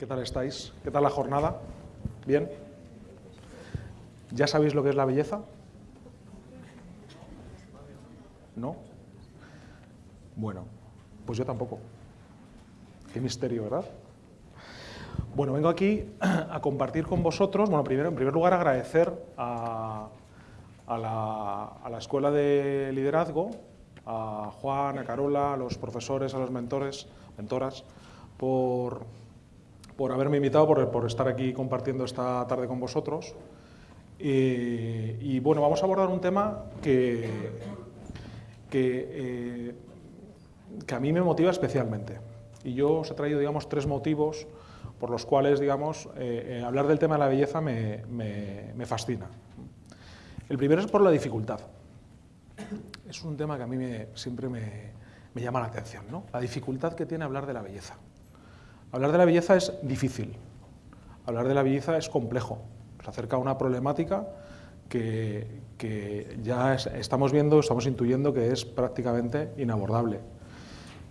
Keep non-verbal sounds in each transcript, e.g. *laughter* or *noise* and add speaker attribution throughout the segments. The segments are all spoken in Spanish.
Speaker 1: ¿Qué tal estáis? ¿Qué tal la jornada? ¿Bien? ¿Ya sabéis lo que es la belleza? ¿No? Bueno, pues yo tampoco. Qué misterio, ¿verdad? Bueno, vengo aquí a compartir con vosotros, bueno, primero, en primer lugar agradecer a, la, a la Escuela de Liderazgo, a Juan, a Carola, a los profesores, a los mentores, mentoras, por, por haberme invitado, por, estar aquí compartiendo esta tarde con vosotros. y bueno, vamos a abordar un tema que, eh, que, a mí me motiva especialmente. Y yo os he traído, digamos, tres motivos por los cuales, digamos, eh, eh, hablar del tema de la belleza me, fascina. El primero es por la dificultad. Es un tema que a mí siempre me, llama la atención, ¿no? La dificultad que tiene hablar de la belleza. Hablar de la belleza es difícil, hablar de la belleza es complejo, se acerca a una problemática que, ya estamos viendo, estamos intuyendo que es prácticamente inabordable.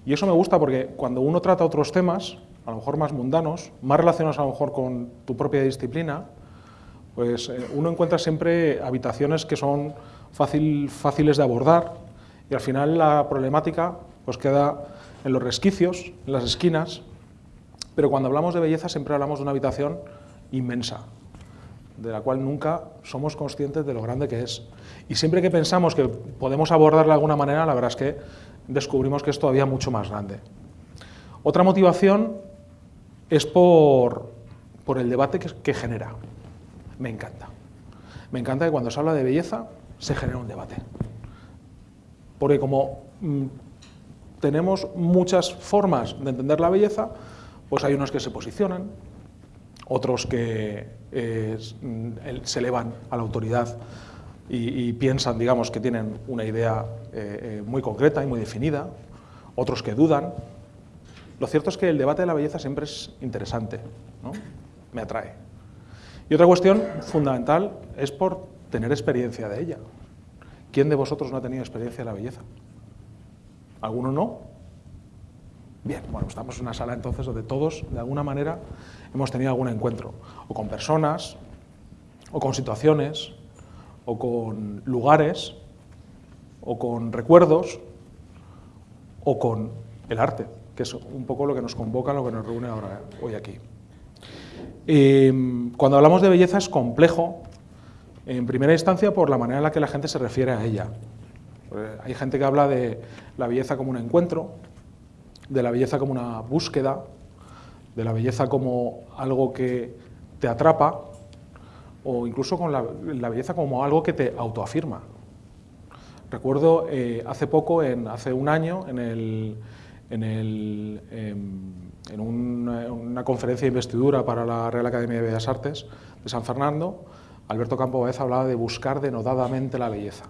Speaker 1: Y eso me gusta porque cuando uno trata otros temas, a lo mejor más mundanos, más relacionados a lo mejor con tu propia disciplina, pues eh, uno encuentra siempre habitaciones que son fácil, fáciles de abordar y al final la problemática pues queda en los resquicios, en las esquinas, pero cuando hablamos de belleza siempre hablamos de una habitación inmensa, de la cual nunca somos conscientes de lo grande que es. Y siempre que pensamos que podemos abordarla de alguna manera, la verdad es que descubrimos que es todavía mucho más grande. Otra motivación es por, por el debate que, genera. Me encanta. Me encanta que cuando se habla de belleza se genera un debate. Porque como mm, tenemos muchas formas de entender la belleza, pues hay unos que se posicionan, otros que eh, se elevan a la autoridad y, piensan, digamos, que tienen una idea eh, eh, muy concreta y muy definida, otros que dudan. Lo cierto es que el debate de la belleza siempre es interesante, ¿no? me atrae. Y otra cuestión fundamental es por tener experiencia de ella. ¿Quién de vosotros no ha tenido experiencia de la belleza? ¿Alguno no? Bien, bueno, estamos en una sala entonces donde todos, de alguna manera, hemos tenido algún encuentro, o con personas, o con situaciones, o con lugares, o con recuerdos, o con el arte, que es un poco lo que nos convoca, lo que nos reúne ahora, hoy aquí. Eh, cuando hablamos de belleza es complejo, en primera instancia, por la manera en la que la gente se refiere a ella. Eh, hay gente que habla de la belleza como un encuentro, de la belleza como una búsqueda, de la belleza como algo que te atrapa, o incluso con la, belleza como algo que te autoafirma. Recuerdo eh, hace poco, en, hace un año, en, el, en, el, em, en una, conferencia de investidura para la Real Academia de Bellas Artes de San Fernando, Alberto Campo Baez hablaba de buscar denodadamente la belleza.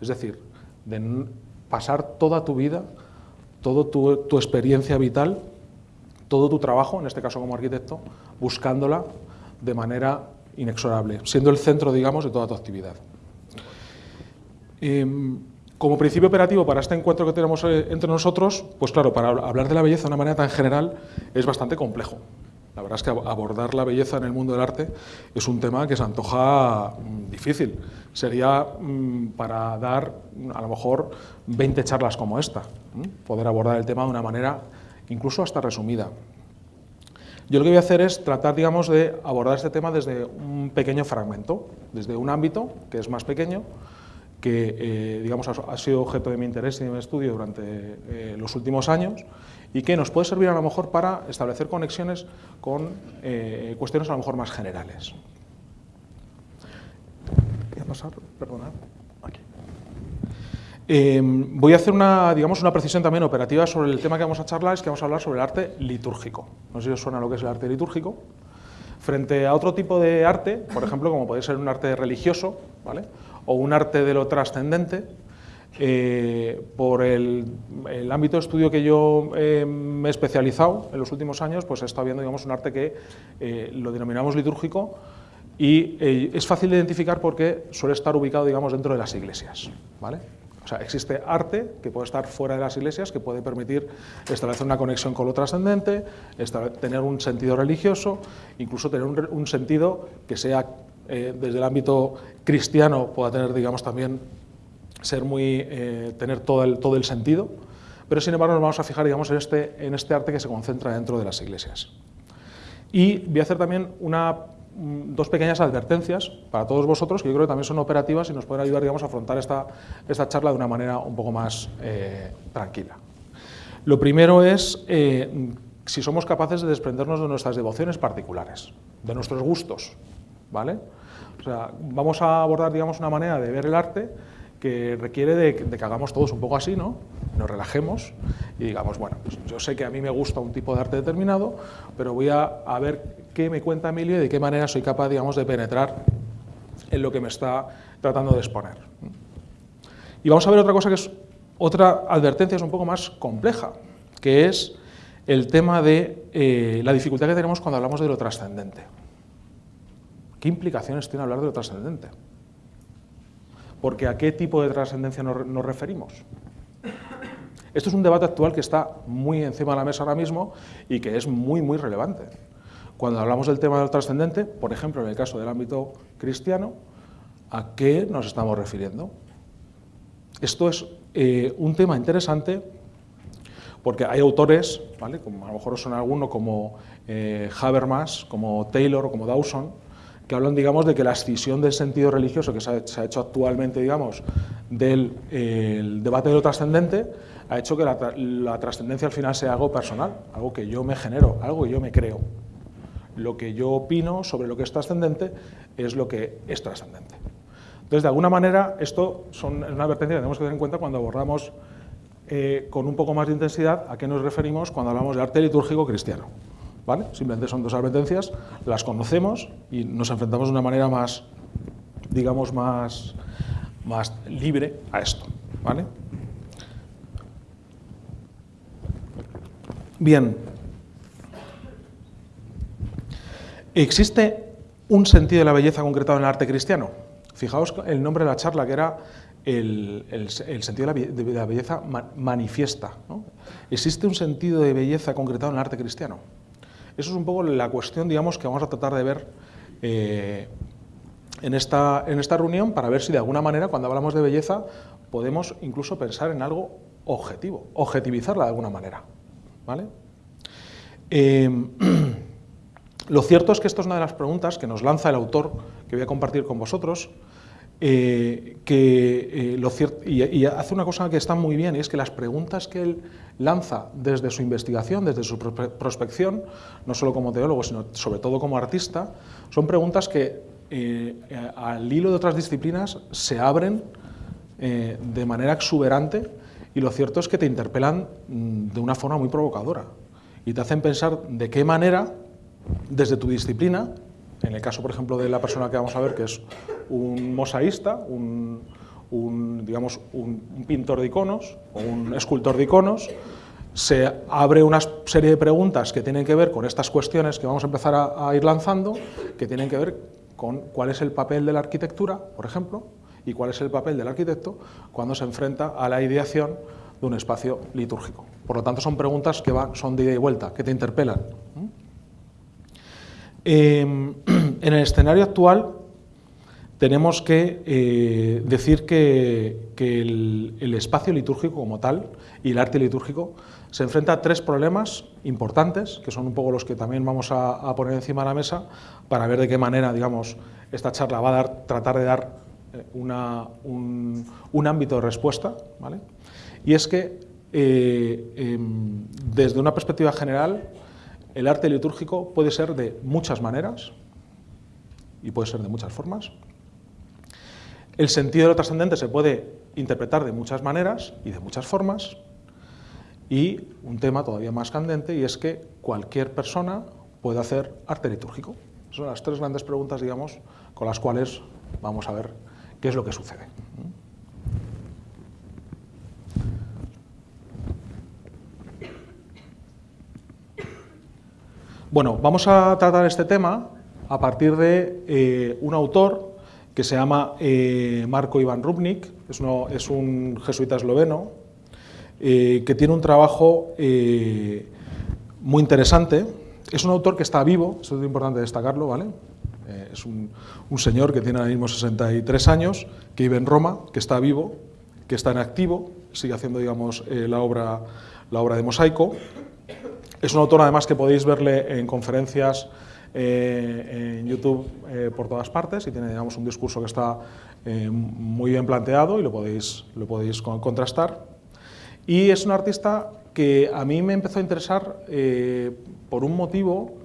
Speaker 1: Es decir, de pasar toda tu vida toda tu, experiencia vital, todo tu trabajo, en este caso como arquitecto, buscándola de manera inexorable, siendo el centro, digamos, de toda tu actividad. Em, como principio operativo para este encuentro que tenemos eh, entre nosotros, pues claro, para hablar de la belleza de una manera tan general es bastante complejo. La verdad es que abordar la belleza en el mundo del arte es un tema que se antoja mm, difícil. Sería mm, para dar a lo mejor 20 charlas como esta, poder abordar el tema de una manera incluso hasta resumida. Yo lo que voy a hacer es tratar, digamos, de abordar este tema desde un pequeño fragmento, desde un ámbito que es más pequeño, que eh, digamos, ha, sido objeto de mi interés y de mi estudio durante eh, los últimos años y que nos puede servir a lo mejor para establecer conexiones con eh, cuestiones a lo mejor más generales. Voy a pasar, perdonad. Em, voy a hacer una, digamos, una precisión también operativa sobre el tema que vamos a charlar, es que vamos a hablar sobre el arte litúrgico. No sé si os suena lo que es el arte litúrgico. Frente a otro tipo de arte, por ejemplo, como puede ser un arte religioso, ¿vale? o un arte de lo trascendente, eh, por el, ámbito de estudio que yo eh, me he especializado en los últimos años, pues he estado viendo digamos, un arte que eh, lo denominamos litúrgico y es fácil de identificar porque suele estar ubicado digamos, dentro de las iglesias. ¿vale? O sea, existe arte que puede estar fuera de las iglesias, que puede permitir establecer una conexión con lo trascendente, tener un sentido religioso, incluso tener un, sentido que sea eh, desde el ámbito cristiano, pueda tener, digamos, también ser muy, eh, tener todo el, todo el sentido, pero sin embargo nos vamos a fijar, digamos, en este, en este arte que se concentra dentro de las iglesias. Y voy a hacer también una dos pequeñas advertencias para todos vosotros que yo creo que también son operativas y nos pueden ayudar digamos, a afrontar esta, esta charla de una manera un poco más eh, tranquila. Lo primero es eh, si somos capaces de desprendernos de nuestras devociones particulares, de nuestros gustos. ¿vale? O sea, vamos a abordar digamos, una manera de ver el arte que requiere de, que hagamos todos un poco así, ¿no? Nos relajemos y digamos, bueno, pues yo sé que a mí me gusta un tipo de arte determinado, pero voy a, ver qué me cuenta Emilio y de qué manera soy capaz, digamos, de penetrar en lo que me está tratando de exponer. Y vamos a ver otra cosa que es otra advertencia, es un poco más compleja, que es el tema de eh, la dificultad que tenemos cuando hablamos de lo trascendente. ¿Qué implicaciones tiene hablar de lo trascendente? Porque ¿a qué tipo de trascendencia nos, referimos? Esto es un debate actual que está muy encima de la mesa ahora mismo y que es muy, muy relevante. Cuando hablamos del tema del trascendente, por ejemplo, en el caso del ámbito cristiano, ¿a qué nos estamos refiriendo? Esto es eh, un tema interesante porque hay autores, ¿vale? como a lo mejor son alguno como eh, Habermas, como Taylor o como Dawson, que hablan, digamos, de que la escisión del sentido religioso que se ha, hecho actualmente, digamos, del debate de lo trascendente, ha hecho que la, trascendencia al final sea algo personal, algo que yo me genero, algo que yo me creo. Lo que yo opino sobre lo que es trascendente es lo que es trascendente. Entonces, de alguna manera, esto es una advertencia que tenemos que tener en cuenta cuando abordamos eh, con un poco más de intensidad a qué nos referimos cuando hablamos de arte litúrgico cristiano. ¿Vale? Simplemente son dos advertencias, las conocemos y nos enfrentamos de una manera más, digamos, más, más libre a esto. ¿vale? Bien. ¿Existe un sentido de la belleza concretado en el arte cristiano? Fijaos el nombre de la charla, que era el, sentido de la, belleza manifiesta. ¿Existe un sentido de belleza concretado en el arte cristiano? Eso es un poco la cuestión, digamos, que vamos a tratar de ver eh, en, esta, en esta reunión para ver si de alguna manera, cuando hablamos de belleza, podemos incluso pensar en algo objetivo, objetivizarla de alguna manera. ¿vale? Eh, *clears throat* Lo cierto es que esto es una de las preguntas que nos lanza el autor, que voy a compartir con vosotros, eh, que, eh, y, hace una cosa que está muy bien, y es que las preguntas que él lanza desde su investigación, desde su prospección, no solo como teólogo, sino sobre todo como artista, son preguntas que eh, al hilo de otras disciplinas se abren de manera exuberante y lo cierto es que te interpelan mm, de una forma muy provocadora y te hacen pensar de qué manera desde tu disciplina, en el caso, por ejemplo, de la persona que vamos a ver, que es un mosaísta, un, digamos, un, pintor de iconos o un escultor de iconos, se abre una serie de preguntas que tienen que ver con estas cuestiones que vamos a empezar a, ir lanzando, que tienen que ver con cuál es el papel de la arquitectura, por ejemplo, y cuál es el papel del arquitecto cuando se enfrenta a la ideación de un espacio litúrgico. Por lo tanto, son preguntas que van, son de ida y vuelta, que te interpelan. Em, *clears throat* en el escenario actual tenemos que eh, decir que, el, espacio litúrgico como tal y el arte litúrgico se enfrenta a tres problemas importantes, que son un poco los que también vamos a, poner encima de la mesa para ver de qué manera digamos, esta charla va a dar, tratar de dar eh, un, ámbito de respuesta. ¿vale? Y es que eh, em, desde una perspectiva general el arte litúrgico puede ser de muchas maneras y puede ser de muchas formas. El sentido de lo trascendente se puede interpretar de muchas maneras y de muchas formas. Y un tema todavía más candente y es que cualquier persona puede hacer arte litúrgico. Son las tres grandes preguntas, digamos, con las cuales vamos a ver qué es lo que sucede. Bueno, vamos a tratar este tema a partir de eh, un autor que se llama eh, Marco Ivan Rubnik, es, un jesuita esloveno, eh, que tiene un trabajo muy interesante. Es un autor que está vivo, eso es importante destacarlo, ¿vale? es un, un, señor que tiene ahora mismo 63 años, que vive en Roma, que está vivo, que está en activo, sigue haciendo, digamos, la, obra, la obra de mosaico. Es un autor, además, que podéis verle en conferencias eh, en YouTube eh, por todas partes y tiene digamos, un discurso que está eh, muy bien planteado y lo podéis, lo podéis contrastar. Y es un artista que a mí me empezó a interesar por un motivo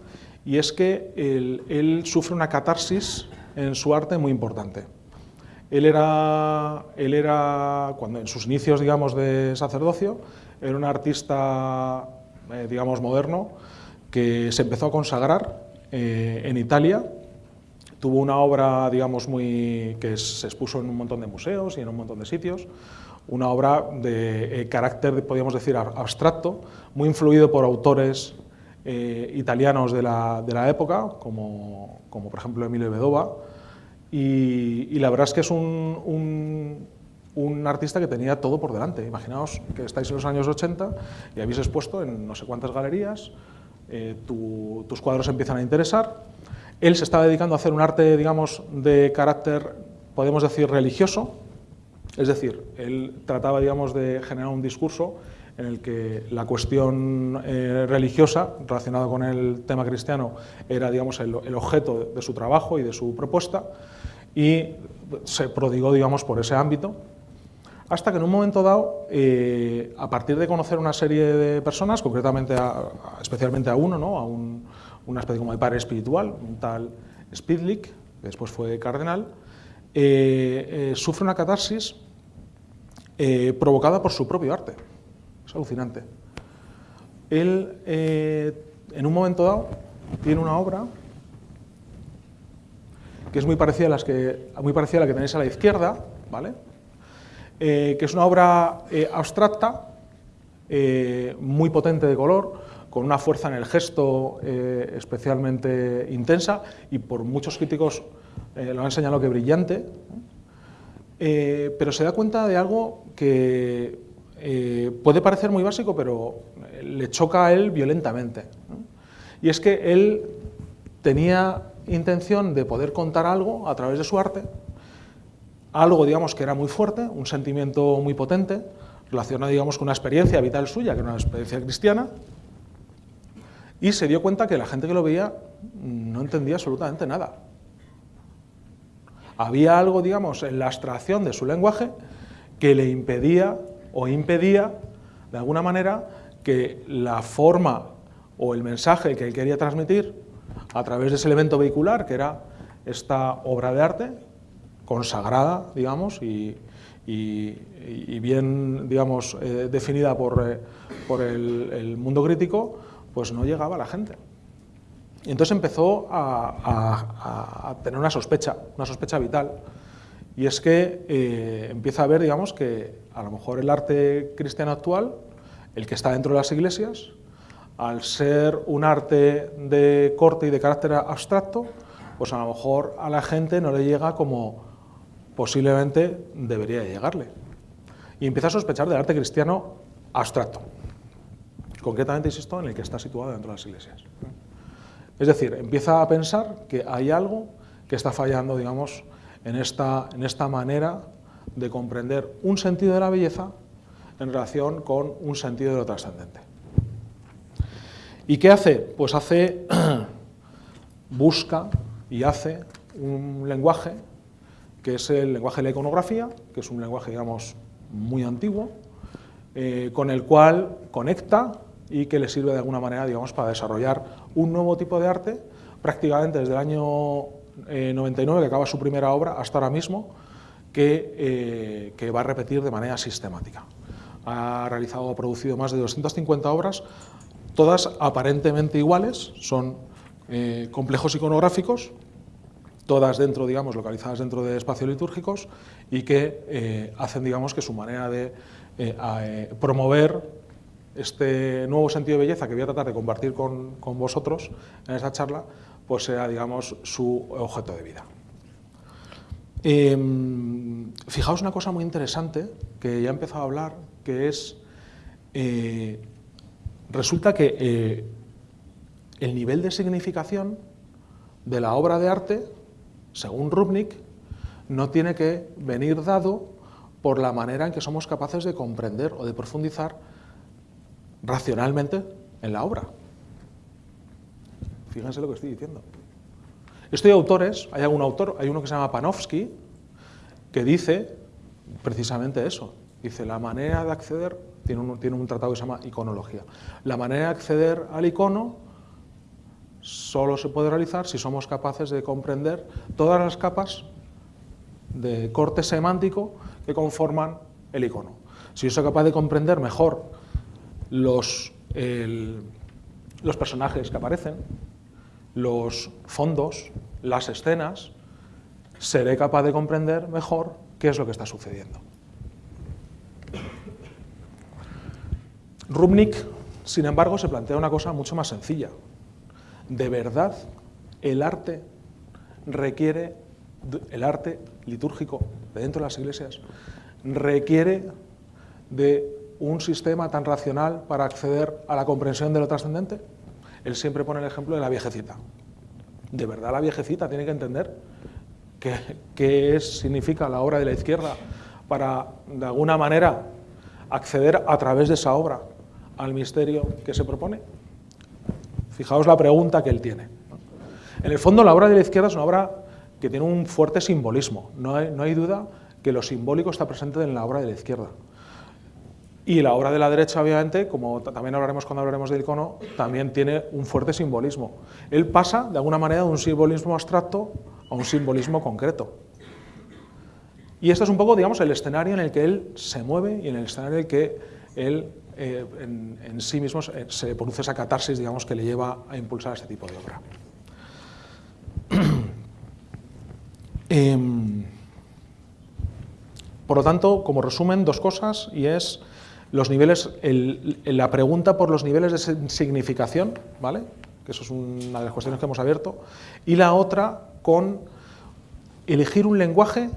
Speaker 1: y es que él, él, sufre una catarsis en su arte muy importante. Él era, él era, cuando en sus inicios digamos, de sacerdocio, era un artista digamos, moderno que se empezó a consagrar eh, en Italia. Tuvo una obra, digamos, muy, que se expuso en un montón de museos y en un montón de sitios, una obra de eh, carácter, podríamos decir, abstracto, muy influido por autores eh, italianos de la, de la época, como, como, por ejemplo Emilio Bedova, y, la verdad es que es un, un, artista que tenía todo por delante. Imaginaos que estáis en los años 80 y habéis expuesto en no sé cuántas galerías, eh, tus cuadros empiezan a interesar. Él se estaba dedicando a hacer un arte, digamos, de carácter, podemos decir, religioso, es decir, él trataba, digamos, de generar un discurso en el que la cuestión eh, religiosa relacionada con el tema cristiano era, digamos, el, el, objeto de su trabajo y de su propuesta, y se prodigó, digamos, por ese ámbito hasta que en un momento dado, eh, a partir de conocer una serie de personas, concretamente, especialmente a uno, ¿no? a una especie como de padre espiritual, un tal Spidlick, que después fue cardenal, eh, eh, sufre una catarsis provocada por su propio arte. Es alucinante. Él, en un momento dado, tiene una obra que es muy parecida a, las que, muy parecida a la que tenéis a la izquierda, ¿vale? Eh, que es una obra eh, abstracta, eh, muy potente de color, con una fuerza en el gesto especialmente intensa y por muchos críticos lo han señalado que brillante, pero se da cuenta de algo que puede parecer muy básico, pero le choca a él violentamente. Y es que él tenía intención de poder contar algo a través de su arte, algo digamos, que era muy fuerte, un sentimiento muy potente, relacionado digamos, con una experiencia vital suya, que era una experiencia cristiana, y se dio cuenta que la gente que lo veía no entendía absolutamente nada. Había algo, digamos, en la abstracción de su lenguaje que le impedía o impedía, de alguna manera, que la forma o el mensaje que él quería transmitir a través de ese elemento vehicular, que era esta obra de arte, consagrada, digamos, y, bien, digamos, eh, definida por, eh, por el, mundo crítico, pues no llegaba a la gente. Y entonces empezó a, tener una sospecha, una sospecha vital, y es que eh, empieza a ver, digamos, que a lo mejor el arte cristiano actual, el que está dentro de las iglesias, al ser un arte de corte y de carácter abstracto, pues a lo mejor a la gente no le llega como posiblemente debería llegarle. Y empieza a sospechar del arte cristiano abstracto, concretamente, insisto, en el que está situado dentro de las iglesias. Es decir, empieza a pensar que hay algo que está fallando, digamos, en esta, en esta manera de comprender un sentido de la belleza en relación con un sentido de lo trascendente. ¿Y qué hace? Pues hace, *clears throat* busca y hace un lenguaje que es el lenguaje de la iconografía, que es un lenguaje, digamos, muy antiguo, eh, con el cual conecta y que le sirve de alguna manera, digamos, para desarrollar un nuevo tipo de arte, prácticamente desde el año 99, eh, que acaba su primera obra, hasta ahora mismo, que, eh, que va a repetir de manera sistemática. Ha realizado, ha producido más de 250 obras, todas aparentemente iguales, son complejos iconográficos, todas dentro, digamos, localizadas dentro de espacios litúrgicos y que eh, hacen, digamos, que su manera de eh, eh, promover este nuevo sentido de belleza que voy a tratar de compartir con, con, vosotros en esta charla, pues sea, digamos, su objeto de vida. Em, fijaos una cosa muy interesante que ya he empezado a hablar, que es, resulta que el nivel de significación de la obra de arte, según Rubnik, no tiene que venir dado por la manera en que somos capaces de comprender o de profundizar racionalmente en la obra. Fíjense lo que estoy diciendo. Estoy autores, hay algún autor, hay uno que se llama Panofsky, que dice precisamente eso. Dice, la manera de acceder, tiene un, tiene un tratado que se llama iconología, la manera de acceder al icono solo se puede realizar si somos capaces de comprender todas las capas de corte semántico que conforman el icono. Si yo soy capaz de comprender mejor los, los personajes que aparecen, los fondos, las escenas, seré capaz de comprender mejor qué es lo que está sucediendo. Rubnik, sin embargo, se plantea una cosa mucho más sencilla. De verdad, el arte requiere, el arte litúrgico de dentro de las iglesias, requiere de un sistema tan racional para acceder a la comprensión de lo trascendente? Él siempre pone el ejemplo de la viejecita. ¿De verdad la viejecita tiene que entender qué, qué significa la obra de la izquierda para, de alguna manera, acceder a través de esa obra al misterio que se propone? Fijaos la pregunta que él tiene. En el fondo, la obra de la izquierda es una obra que tiene un fuerte simbolismo. No hay, no hay duda que lo simbólico está presente en la obra de la izquierda. Y la obra de la derecha, obviamente, como también hablaremos cuando hablaremos del icono, también tiene un fuerte simbolismo. Él pasa, de alguna manera, de un simbolismo abstracto a un simbolismo concreto. Y este es un poco, digamos, el escenario en el que él se mueve y en el escenario en el que él eh, en, sí mismo se, produce esa catarsis, digamos, que le lleva a impulsar este tipo de obra. *clears throat* Em, por lo tanto, como resumen, dos cosas, y es los niveles, la pregunta por los niveles de significación, ¿vale? que eso es una de las cuestiones que hemos abierto, y la otra con elegir un lenguaje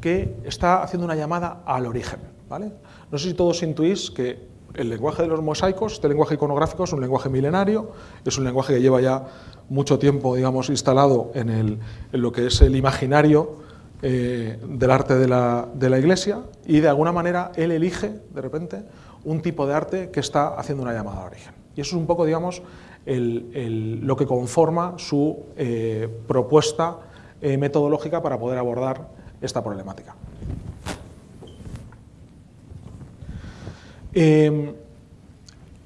Speaker 1: que está haciendo una llamada al origen. ¿vale? No sé si todos intuís que el lenguaje de los mosaicos, este lenguaje iconográfico es un lenguaje milenario, es un lenguaje que lleva ya mucho tiempo digamos, instalado en, lo que es el imaginario eh, del arte de la, de la, Iglesia y de alguna manera él elige de repente un tipo de arte que está haciendo una llamada a origen. Y eso es un poco, digamos, lo que conforma su eh, propuesta eh, metodológica para poder abordar esta problemática.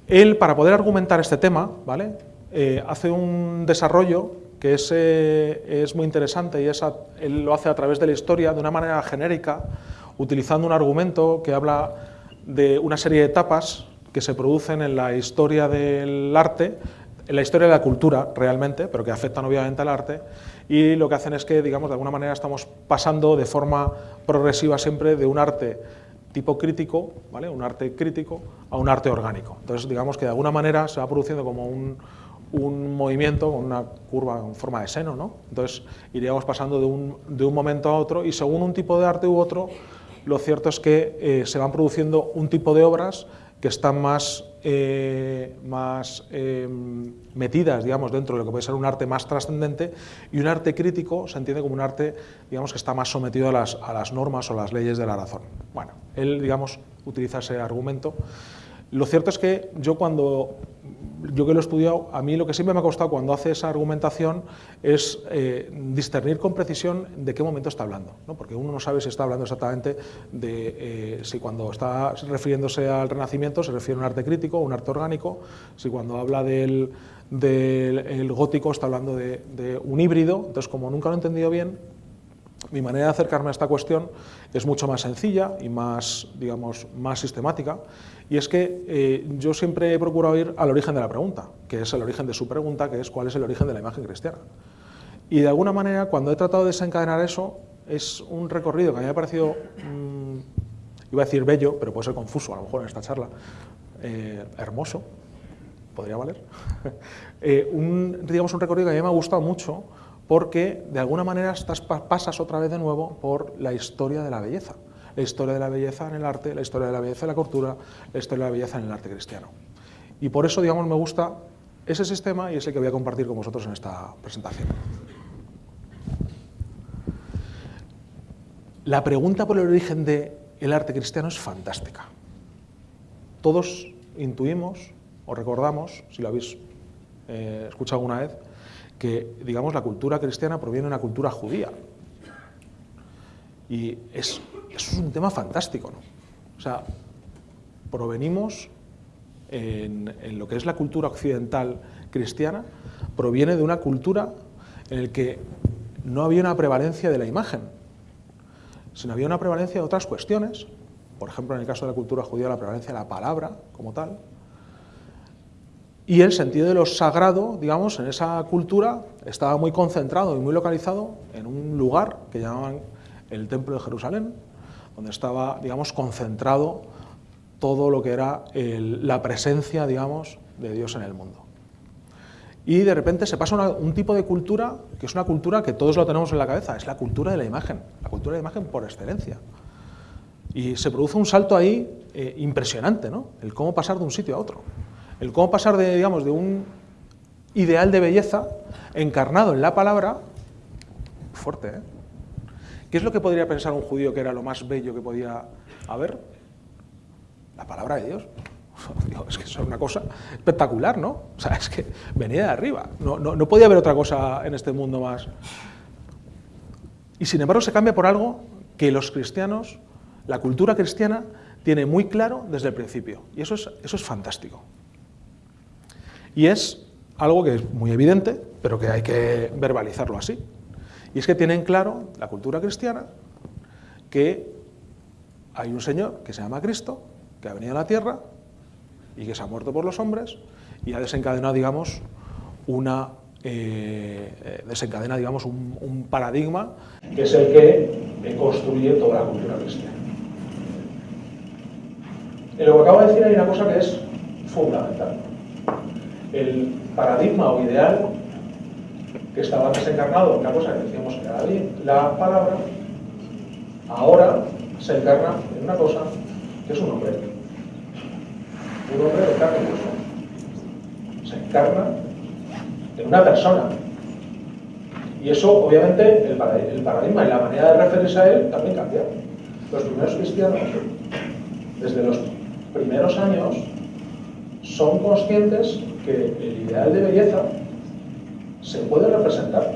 Speaker 1: Él, para poder argumentar este tema, ¿vale? hace un desarrollo que es, es muy interesante y él lo hace a través de la historia de una manera genérica, utilizando un argumento que habla de una serie de etapas que se producen en la historia del arte, en la historia de la cultura realmente, pero que afectan obviamente al arte, y lo que hacen es que, digamos, de alguna manera estamos pasando de forma progresiva siempre de un arte tipo crítico, ¿vale? un arte crítico, a un arte orgánico. Entonces, digamos que de alguna manera se va produciendo como un, un movimiento una curva en forma de seno, ¿no? Entonces iríamos pasando de un, de un, momento a otro y según un tipo de arte u otro, lo cierto es que eh, se van produciendo un tipo de obras que están más, eh, más eh, metidas digamos, dentro de lo que puede ser un arte más trascendente y un arte crítico se entiende como un arte digamos, que está más sometido a las, a las normas o las leyes de la razón. Bueno, él digamos, utiliza ese argumento. Lo cierto es que yo cuando yo que lo he estudiado, a mí lo que siempre me ha costado cuando hace esa argumentación es eh, discernir con precisión de qué momento está hablando, ¿no? porque uno no sabe si está hablando exactamente de eh, si cuando está refiriéndose al Renacimiento se refiere a un arte crítico o un arte orgánico, si cuando habla del, del gótico está hablando de, de un híbrido, entonces como nunca lo he entendido bien, mi manera de acercarme a esta cuestión es mucho más sencilla y más, digamos, más sistemática, y es que eh, yo siempre he procurado ir al origen de la pregunta, que es el origen de su pregunta, que es cuál es el origen de la imagen cristiana. Y de alguna manera, cuando he tratado de desencadenar eso, es un recorrido que a mí me ha parecido, mm, iba a decir bello, pero puede ser confuso a lo mejor en esta charla, eh, hermoso, podría valer, *laughs* eh, un, digamos un recorrido que a mí me ha gustado mucho, porque de alguna manera estás, pasas otra vez de nuevo por la historia de la belleza. La historia de la belleza en el arte, la historia de la belleza en la cultura, la historia de la belleza en el arte cristiano. Y por eso, digamos, me gusta ese sistema y es el que voy a compartir con vosotros en esta presentación. La pregunta por el origen del arte cristiano es fantástica. Todos intuimos o recordamos, si lo habéis eh, escuchado alguna vez, que digamos, la cultura cristiana proviene de una cultura judía. Y es, es un tema fantástico. ¿no? O sea, provenimos en, en, lo que es la cultura occidental cristiana, proviene de una cultura en la que no había una prevalencia de la imagen, sino había una prevalencia de otras cuestiones, por ejemplo, en el caso de la cultura judía, la prevalencia de la palabra como tal, y el sentido de lo sagrado, digamos, en esa cultura estaba muy concentrado y muy localizado en un lugar que llamaban el Templo de Jerusalén, donde estaba, digamos, concentrado todo lo que era la presencia, digamos, de Dios en el mundo. Y de repente se pasa un tipo de cultura que es una cultura que todos lo tenemos en la cabeza, es la cultura de la imagen, la cultura de la imagen por excelencia. Y se produce un salto ahí eh, impresionante, ¿no? El cómo pasar de un sitio a otro. El cómo pasar de, digamos, de un ideal de belleza encarnado en la palabra, fuerte, ¿eh? ¿Qué es lo que podría pensar un judío que era lo más bello que podía haber? La palabra de Dios. *laughs* es que es una cosa espectacular, ¿no? O sea, es que venía de arriba. No, no, podía haber otra cosa en este mundo más. Y sin embargo se cambia por algo que los cristianos, la cultura cristiana, tiene muy claro desde el principio. Y eso es, eso es fantástico. Y es algo que es muy evidente, pero que hay que verbalizarlo así. Y es que tienen claro la cultura cristiana que hay un Señor que se llama Cristo, que ha venido a la tierra, y que se ha muerto por los hombres y ha desencadenado, digamos, una eh, eh, desencadena, digamos, un, paradigma que es el que construye toda la cultura cristiana. En lo que acabo de decir hay una cosa que es fundamental. El paradigma o ideal que estaba desencarnado, una cosa que decíamos que era la palabra, ahora se encarna en una cosa que es un hombre un hombre de carne y Se encarna en una persona. Y eso, obviamente, el paradigma y la manera de referirse a él también cambia. Los primeros cristianos, desde los primeros años, son conscientes que el ideal de belleza se puede representar.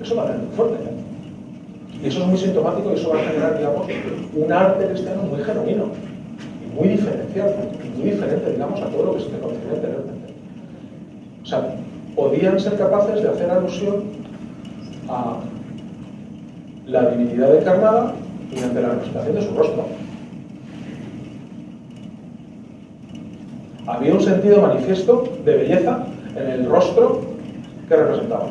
Speaker 1: Eso va a muy fuerte. ¿eh? Y eso es muy sintomático y eso va a generar, digamos, un arte cristiano muy genuino muy diferencial, muy diferente, digamos, a todo lo que se conocía anteriormente. O sea, podían ser capaces de hacer alusión a la divinidad encarnada mediante la representación de su rostro. Había un sentido manifiesto de belleza en el rostro que representaban.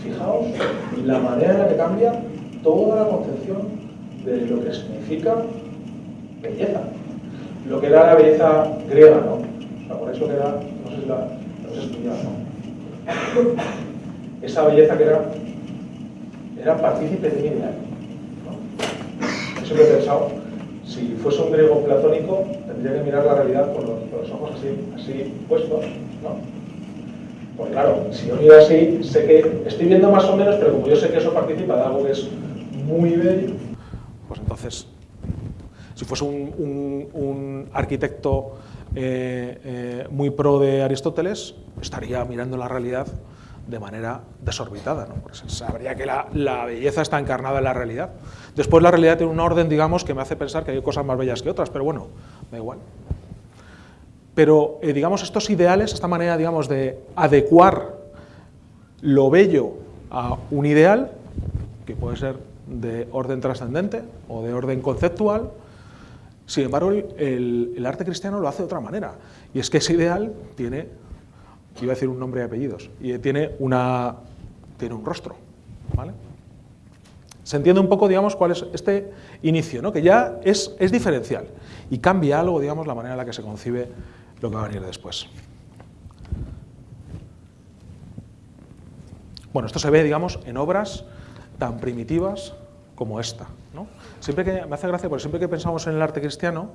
Speaker 1: Fijaos la manera en la que cambia toda la concepción de lo que significa belleza. Lo que era la belleza griega, ¿no? Por eso que era, no sé si la no ¿no? Esa belleza que era, era partícipe de mi ideal. lo he pensado. Si fuese un griego platónico, tendría que mirar la realidad con los, ojos así, así puestos, ¿no? Pues claro, si yo miro así, sé que estoy viendo más o menos, pero como yo sé que eso participa de algo que es muy bello, pues entonces, si fuese un, arquitecto eh, eh, muy pro de Aristóteles, estaría mirando la realidad de manera desorbitada, ¿no? Sabría que la, belleza está encarnada en la realidad. Después la realidad tiene un orden, digamos, que me hace pensar que hay cosas más bellas que otras, pero bueno, da igual. Pero, eh, digamos, estos ideales, esta manera, digamos, de adecuar lo bello a un ideal, que puede ser de orden trascendente o de orden conceptual. Sin embargo, el, arte cristiano lo hace de otra manera. Y es que ese ideal tiene, iba a decir un nombre y apellidos, y eh, tiene, una, tiene un rostro, ¿vale? Se entiende un poco, digamos, cuál es este inicio, ¿no? que ya es, es diferencial y cambia algo, digamos, la manera en la que se concibe lo que va a venir después. Bueno, esto se ve, digamos, en obras tan primitivas como esta. ¿no? Siempre que, me hace gracia porque siempre que pensamos en el arte cristiano,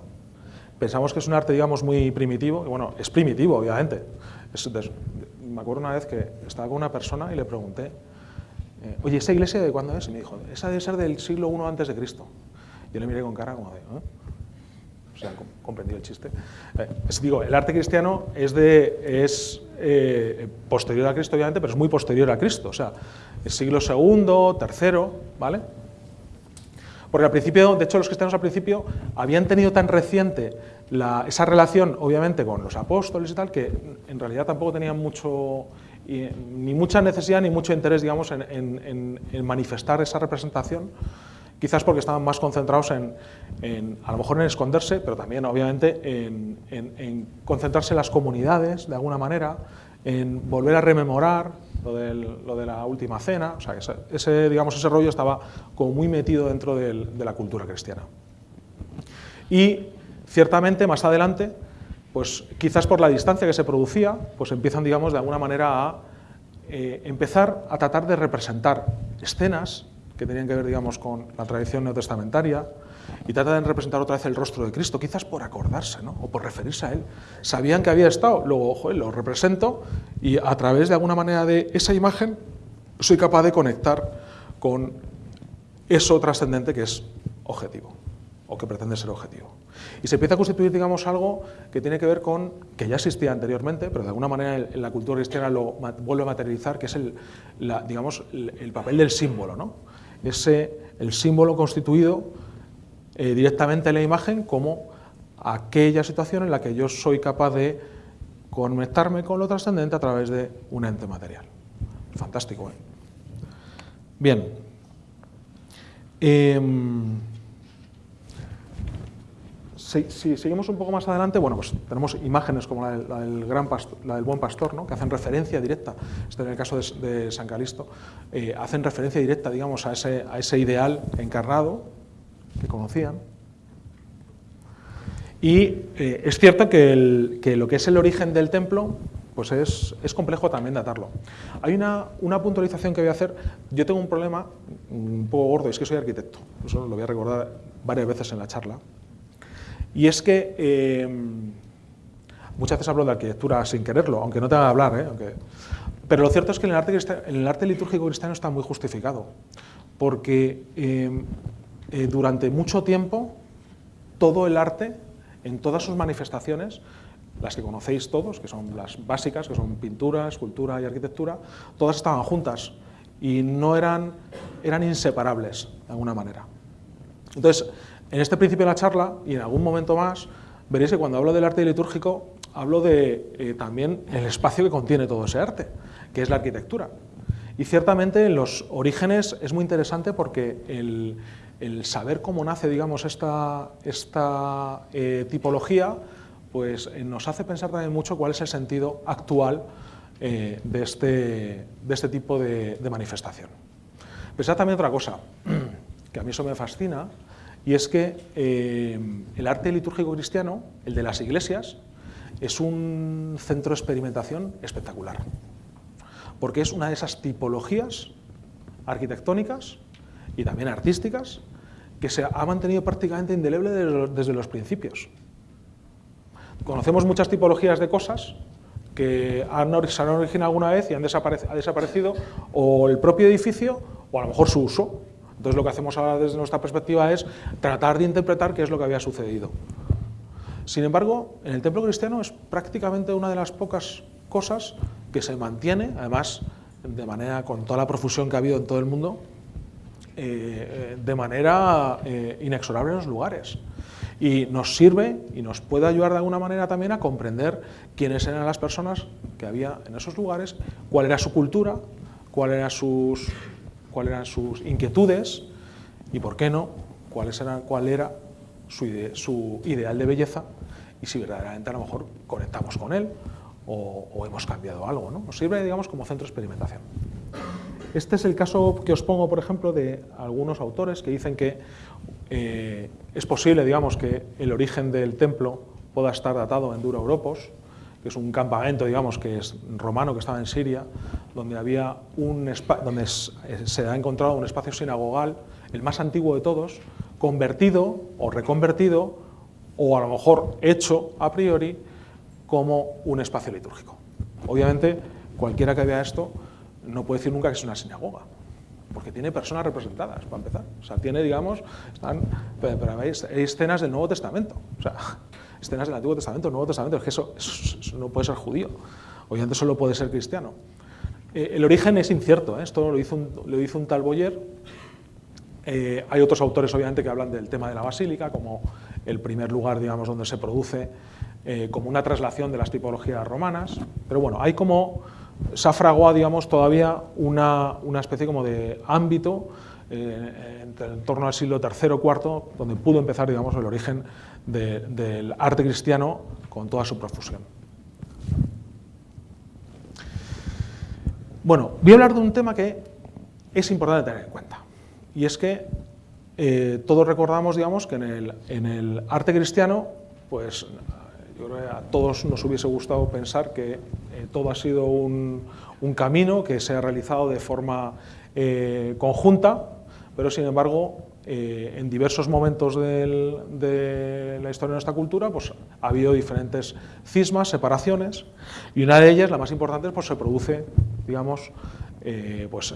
Speaker 1: pensamos que es un arte, digamos, muy primitivo, y bueno, es primitivo, obviamente. me acuerdo una vez que estaba con una persona y le pregunté, eh, oye, ¿esa iglesia de cuándo es? Y me dijo, esa debe ser del siglo I antes de Cristo. Yo le miré con cara como de, ¿eh? O sea, comprendí el chiste. Eh, digo, el arte cristiano es, de, es posterior a Cristo, obviamente, pero es muy posterior a Cristo. O sea, es siglo II, III, ¿vale? Porque al principio, de hecho, los cristianos al principio habían tenido tan reciente esa relación, obviamente, con los apóstoles y tal, que en realidad tampoco tenían mucho, ni mucha necesidad ni mucho interés, digamos, en, manifestar esa representación, quizás porque estaban más concentrados en, a lo mejor en esconderse, pero también, obviamente, en, concentrarse en las comunidades, de alguna manera, en volver a rememorar lo, de la última cena, o sea, ese, digamos, ese rollo estaba como muy metido dentro de la cultura cristiana. Y ciertamente más adelante, pues quizás por la distancia que se producía, pues empiezan, digamos, de alguna manera a eh, empezar a tratar de representar escenas que tenían que ver, digamos, con la tradición neotestamentaria, y tratan de representar otra vez el rostro de Cristo, quizás por acordarse, ¿no? o por referirse a Él. Sabían que había estado, luego, ojo, lo represento, y a través de alguna manera de esa imagen soy capaz de conectar con eso trascendente que es objetivo, o que pretende ser objetivo. Y se empieza a constituir, digamos, algo que tiene que ver con, que ya existía anteriormente, pero de alguna manera en la cultura cristiana lo vuelve a materializar, que es el, digamos, el papel del símbolo, ¿no? Ese, el símbolo constituido eh, directamente en la imagen como aquella situación en la que yo soy capaz de conectarme con lo trascendente a través de un ente material. Fantástico. ¿eh? Bien. Em, si, seguimos un poco más adelante, bueno, pues tenemos imágenes como la del, gran la del buen pastor, ¿no? que hacen referencia directa, este en el caso de, San Calisto, eh, hacen referencia directa, digamos, a ese, a ese ideal encarnado que conocían. Y eh, es cierto que, lo que es el origen del templo pues es, es complejo también datarlo. Hay una, una, puntualización que voy a hacer. Yo tengo un problema un poco gordo, es que soy arquitecto. Eso lo voy a recordar varias veces en la charla. Y es que eh, muchas veces hablo de arquitectura sin quererlo, aunque no te haga hablar. ¿eh? Pero lo cierto es que en el, arte, en el arte litúrgico cristiano está muy justificado. Porque eh, durante mucho tiempo todo el arte, en todas sus manifestaciones, las que conocéis todos, que son las básicas, que son pintura, escultura y arquitectura, todas estaban juntas y no eran, eran inseparables de alguna manera. Entonces, en este principio de la charla y en algún momento más, veréis que cuando hablo del arte litúrgico, hablo de eh, también el espacio que contiene todo ese arte, que es la arquitectura. Y ciertamente en los orígenes es muy interesante porque el, saber cómo nace, digamos, esta, eh, tipología, pues eh, nos hace pensar también mucho cuál es el sentido actual de, este, de, este, tipo de, manifestación. Pensad también otra cosa, *clears throat* que a mí eso me fascina, y es que el arte litúrgico cristiano, el de las iglesias, es un centro de experimentación espectacular, porque es una de esas tipologías arquitectónicas y también artísticas que se ha mantenido prácticamente indeleble desde los principios. Conocemos muchas tipologías de cosas que han, se han originado alguna vez y han ha desaparecido o el propio edificio o a lo mejor su uso. Entonces lo que hacemos ahora desde nuestra perspectiva es tratar de interpretar qué es lo que había sucedido. Sin embargo, en el templo cristiano es prácticamente una de las pocas cosas que se mantiene, además de manera con toda la profusión que ha habido en todo el mundo, eh, de manera eh, inexorable en los lugares. Y nos sirve y nos puede ayudar de alguna manera también a comprender quiénes eran las personas que había en esos lugares, cuál era su cultura, cuáles eran sus, cuál eran sus inquietudes y, por qué no, cuáles cuál era su, ideal de belleza y si verdaderamente a lo mejor conectamos con él o, hemos cambiado algo. ¿no? Nos sirve, digamos, como centro de experimentación. Este es el caso que os pongo, por ejemplo, de algunos autores que dicen que eh, es posible, digamos, que el origen del templo pueda estar datado en Dura Europos que es un campamento, digamos, que es romano, que estaba en Siria, donde, había un donde se ha encontrado un espacio sinagogal, el más antiguo de todos, convertido o reconvertido, o a lo mejor hecho a priori, como un espacio litúrgico. Obviamente, cualquiera que vea esto no puede decir nunca que es una sinagoga, porque tiene personas representadas, para empezar. O sea, tiene, digamos, están, hay escenas del Nuevo Testamento, o sea, escenas del Antiguo Testamento, Nuevo Testamento, es que eso, no puede ser judío, obviamente solo puede ser cristiano. Eh, el origen es incierto, ¿eh? esto lo hizo un, tal Boyer, eh, hay otros autores, obviamente, que hablan del tema de la basílica, como el primer lugar, digamos, donde se produce como una traslación de las tipologías romanas, pero bueno, hay como se digamos, todavía una, especie como de ámbito eh, en, torno al siglo III o IV, donde pudo empezar, digamos, el origen del arte cristiano con toda su profusión. Bueno, voy a hablar de un tema que es importante tener en cuenta, y es que eh, todos recordamos, digamos, que en el, en el arte cristiano, pues yo creo que a todos nos hubiese gustado pensar que eh, todo ha sido un, camino que se ha realizado de forma conjunta, pero sin embargo, eh, en diversos momentos de la historia de nuestra cultura pues, ha habido diferentes cismas, separaciones, y una de ellas, la más importante, pues, se produce, digamos, pues,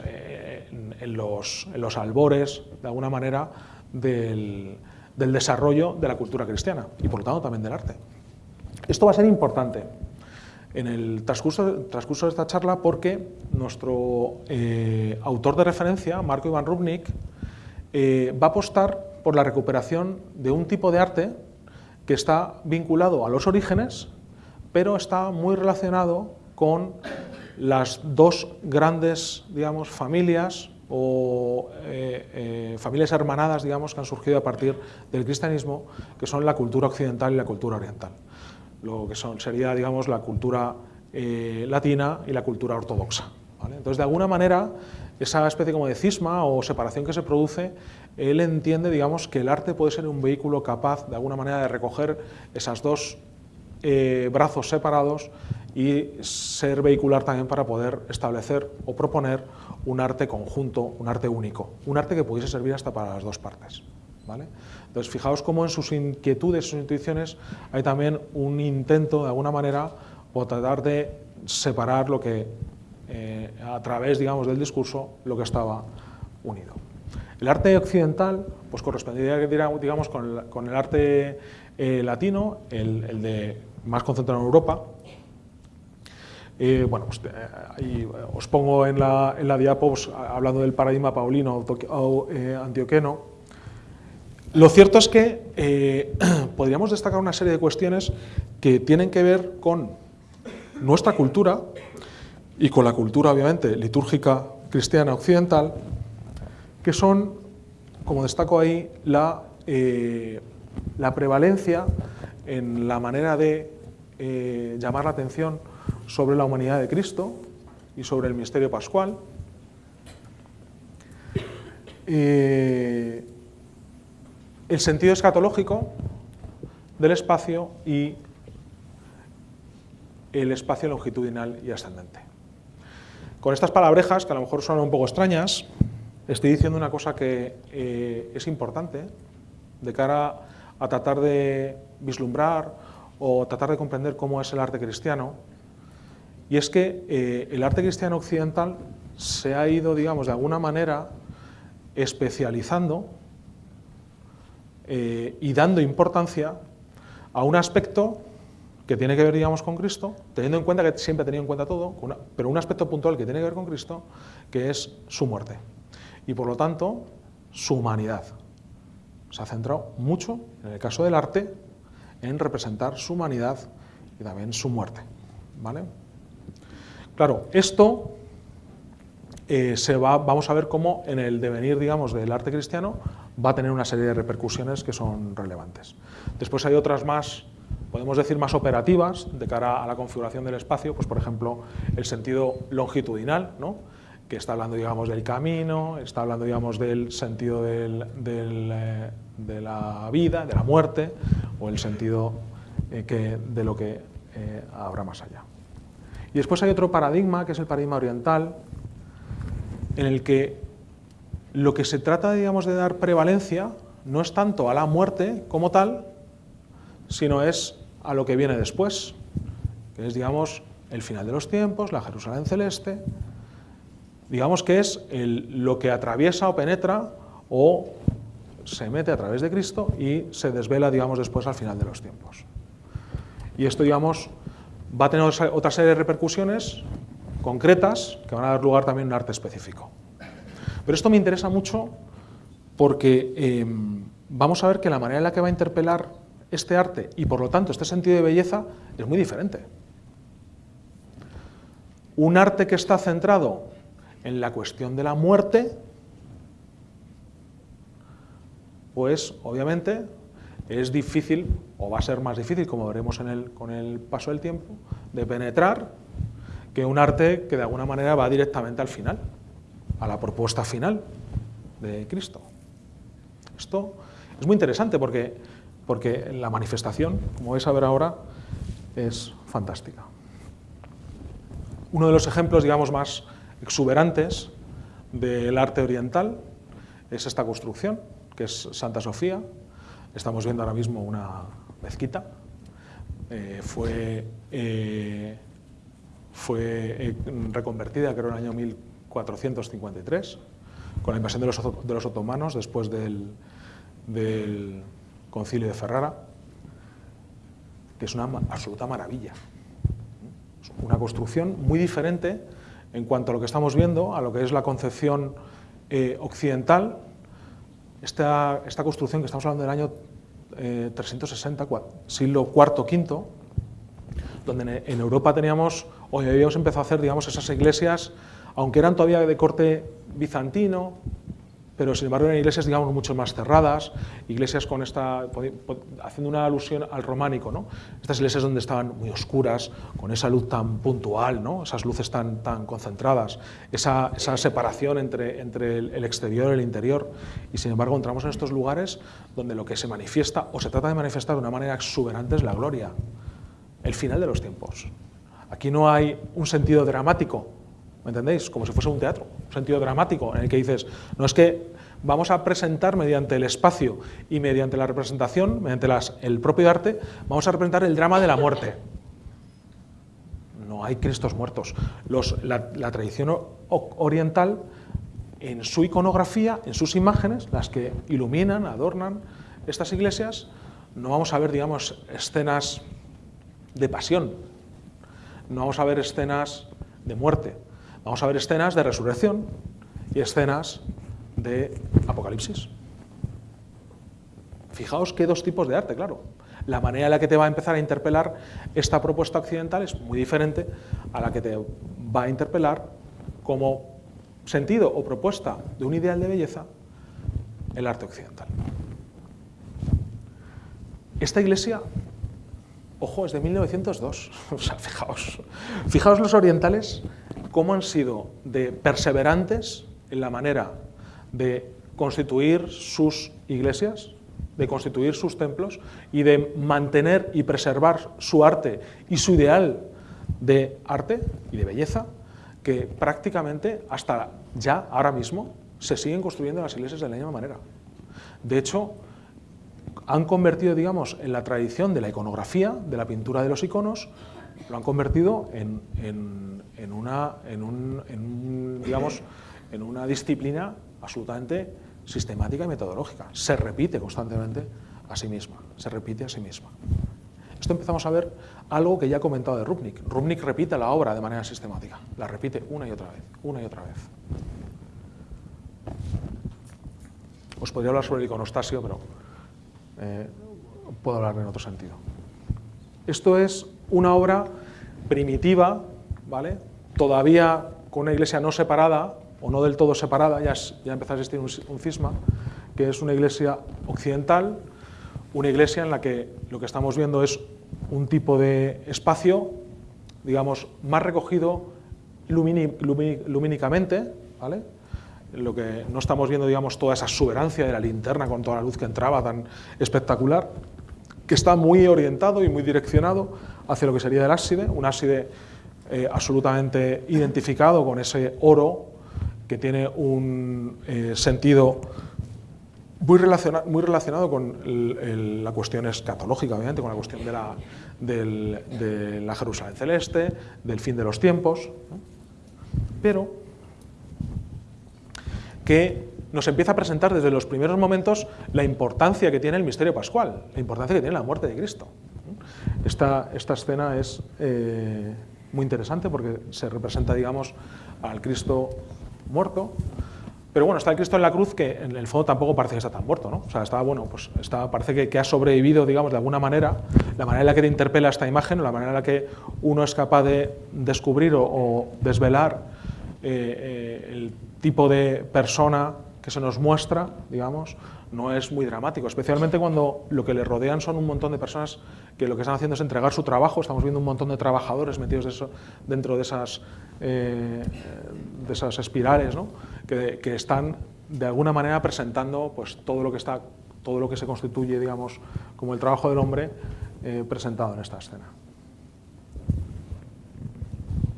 Speaker 1: en, los, en, los, albores, de alguna manera, del, del desarrollo de la cultura cristiana, y por lo tanto también del arte. Esto va a ser importante en el transcurso, de esta charla porque nuestro eh, autor de referencia, Marco Iván Rubnik, eh, va a apostar por la recuperación de un tipo de arte que está vinculado a los orígenes, pero está muy relacionado con las dos grandes digamos, familias o eh, familias hermanadas digamos, que han surgido a partir del cristianismo, que son la cultura occidental y la cultura oriental lo que son, sería digamos, la cultura eh, latina y la cultura ortodoxa. Entonces, de alguna manera, esa especie como de cisma o separación que se produce, él entiende digamos, que el arte puede ser un vehículo capaz, de alguna manera, de recoger esas dos eh, brazos separados y ser vehicular también para poder establecer o proponer un arte conjunto, un arte único, un arte que pudiese servir hasta para las dos partes. Entonces, fijaos cómo en sus inquietudes, sus intuiciones, hay también un intento, de alguna manera, por tratar de separar lo que, eh, a través, digamos, del discurso, lo que estaba unido. El arte occidental, pues correspondería, digamos, con el, arte eh, latino, el, de más concentrado en Europa, eh, bueno, pues, os pongo en la, en pues, hablando del paradigma paulino antioqueno, lo cierto es que eh, *clears throat* podríamos destacar una serie de cuestiones que tienen que ver con nuestra cultura y con la cultura, obviamente, litúrgica cristiana occidental, que son, como destaco ahí, la, eh, la prevalencia en la manera de eh, llamar la atención sobre la humanidad de Cristo y sobre el misterio pascual el sentido escatológico del espacio y el espacio longitudinal y ascendente. Con estas palabrejas, que a lo mejor son un poco extrañas, estoy diciendo una cosa que eh, es importante de cara a tratar de vislumbrar o tratar de comprender cómo es el arte cristiano, y es que eh, el arte cristiano occidental se ha ido, digamos, de alguna manera especializando eh, y dando importancia a un aspecto que tiene que ver, digamos, con Cristo, teniendo en cuenta que siempre ha tenido en cuenta todo, pero un aspecto puntual que tiene que ver con Cristo, que es su muerte. Y por lo tanto, su humanidad. Se ha centrado mucho, en el caso del arte, en representar su humanidad y también su muerte. ¿vale? Claro, esto eh, se va, vamos a ver cómo en el devenir, digamos, del arte cristiano va a tener una serie de repercusiones que son relevantes. Después hay otras más, podemos decir, más operativas de cara a la configuración del espacio, pues por ejemplo, el sentido longitudinal, ¿no? que está hablando, digamos, del camino, está hablando, digamos, del sentido eh, de la vida, de la muerte, o el sentido eh, de lo que eh, habrá más allá. Y después hay otro paradigma, que es el paradigma oriental, en el que lo que se trata, digamos, de dar prevalencia no es tanto a la muerte como tal, sino es a lo que viene después, que es, digamos, el final de los tiempos, la Jerusalén celeste, digamos que es lo que atraviesa o penetra o se mete a través de Cristo y se desvela, digamos, después al final de los tiempos. Y esto, digamos, va a tener otra serie de repercusiones concretas que van a dar lugar también a un arte específico. Pero esto me interesa mucho porque em, vamos a ver que la manera en la que va a interpelar este arte y por lo tanto este sentido de belleza es muy diferente. Un arte que está centrado en la cuestión de la muerte, pues obviamente es difícil, o va a ser más difícil, como veremos con el paso del tiempo, de penetrar que un arte que de alguna manera va directamente al final, a la propuesta final de Cristo. Esto es muy interesante porque, porque la manifestación, como vais a ver ahora, es fantástica. Uno de los ejemplos, digamos, más exuberantes del arte oriental es esta construcción, que es Santa Sofía. Estamos viendo ahora mismo una mezquita. Eh, fue eh, fue eh, reconvertida, creo, en el año 1453, con la invasión de los, otomanos después del, concilio de Ferrara, que es una absoluta maravilla. una construcción muy diferente en cuanto a lo que estamos viendo, a lo que es la concepción eh, occidental, esta, esta, construcción que estamos hablando del año 360, eh, siglo IV, V, donde en Europa teníamos, o habíamos empezado a hacer, digamos, esas iglesias, aunque eran todavía de corte bizantino, pero sin embargo eran iglesias, digamos, mucho más cerradas, iglesias con esta, haciendo una alusión al románico, ¿no? Estas iglesias donde estaban muy oscuras, con esa luz tan puntual, ¿no? Esas luces tan, tan concentradas, esa, esa separación entre, entre el, exterior y el interior, y sin embargo entramos en estos lugares donde lo que se manifiesta, o se trata de manifestar de una manera exuberante, es la gloria, el final de los tiempos. Aquí no hay un sentido dramático, ¿Me entendéis? Como si fuese un teatro, un sentido dramático en el que dices, no es que vamos a presentar mediante el espacio y mediante la representación, mediante el propio arte, vamos a representar el drama de la muerte. No hay Cristos muertos. la, la tradición oriental, en su iconografía, en sus imágenes, las que iluminan, adornan estas iglesias, no vamos a ver, digamos, escenas de pasión, no vamos a ver escenas de muerte, Vamos a ver escenas de resurrección y escenas de apocalipsis. Fijaos qué dos tipos de arte, claro. La manera en la que te va a empezar a interpelar esta propuesta occidental es muy diferente a la que te va a interpelar como sentido o propuesta de un ideal de belleza el arte occidental. Esta iglesia, ojo, es de 1902. *laughs* O sea, fijaos, fijaos los orientales cómo han sido de perseverantes en la manera de constituir sus iglesias, de constituir sus templos y de mantener y preservar su arte y su ideal de arte y de belleza, que prácticamente hasta ya, ahora mismo, se siguen construyendo las iglesias de la misma manera. De hecho, han convertido, digamos, en la tradición de la iconografía, de la pintura de los iconos, lo han convertido en, una, digamos, en una disciplina absolutamente sistemática y metodológica. Se repite constantemente a sí misma, se repite a sí misma. Esto empezamos a ver algo que ya he comentado de Rubnik. Rubnik repite la obra de manera sistemática, la repite una y otra vez, una y otra vez. Os podría hablar sobre el iconostasio, pero eh, puedo hablar en otro sentido. Esto es una obra primitiva, ¿vale? todavía con una iglesia no separada, o no del todo separada, ya, ya empieza a existir un, cisma, que es una iglesia occidental, una iglesia en la que lo que estamos viendo es un tipo de espacio, digamos, más recogido lumínicamente, ¿vale? lo que no estamos viendo, digamos, toda esa exuberancia de la linterna con toda la luz que entraba tan espectacular, que está muy orientado y muy direccionado hacia lo que sería el ábside, un ábside eh, absolutamente identificado con ese oro que tiene un eh, sentido muy, muy relacionado con la cuestión escatológica, obviamente, con la cuestión de la, de la Jerusalén celeste, del fin de los tiempos, pero que nos empieza a presentar desde los primeros momentos la importancia que tiene el misterio pascual, la importancia que tiene la muerte de Cristo. Esta, esta escena es eh, muy interesante porque se representa, digamos, al Cristo muerto, pero bueno, está el Cristo en la cruz que en el fondo tampoco parece que está tan muerto, ¿no? O sea, está, bueno, pues está, parece que, ha sobrevivido, digamos, de alguna manera, la manera en la que te interpela esta imagen, o la manera en la que uno es capaz de descubrir o, desvelar eh, eh, el tipo de persona que se nos muestra, digamos, no es muy dramático, especialmente cuando lo que le rodean son un montón de personas que lo que están haciendo es entregar su trabajo, estamos viendo un montón de trabajadores metidos dentro de esas, eh, de esas espirales, que, están de alguna manera presentando pues, todo, lo que está, todo lo que se constituye digamos, como el trabajo del hombre eh, presentado en esta escena.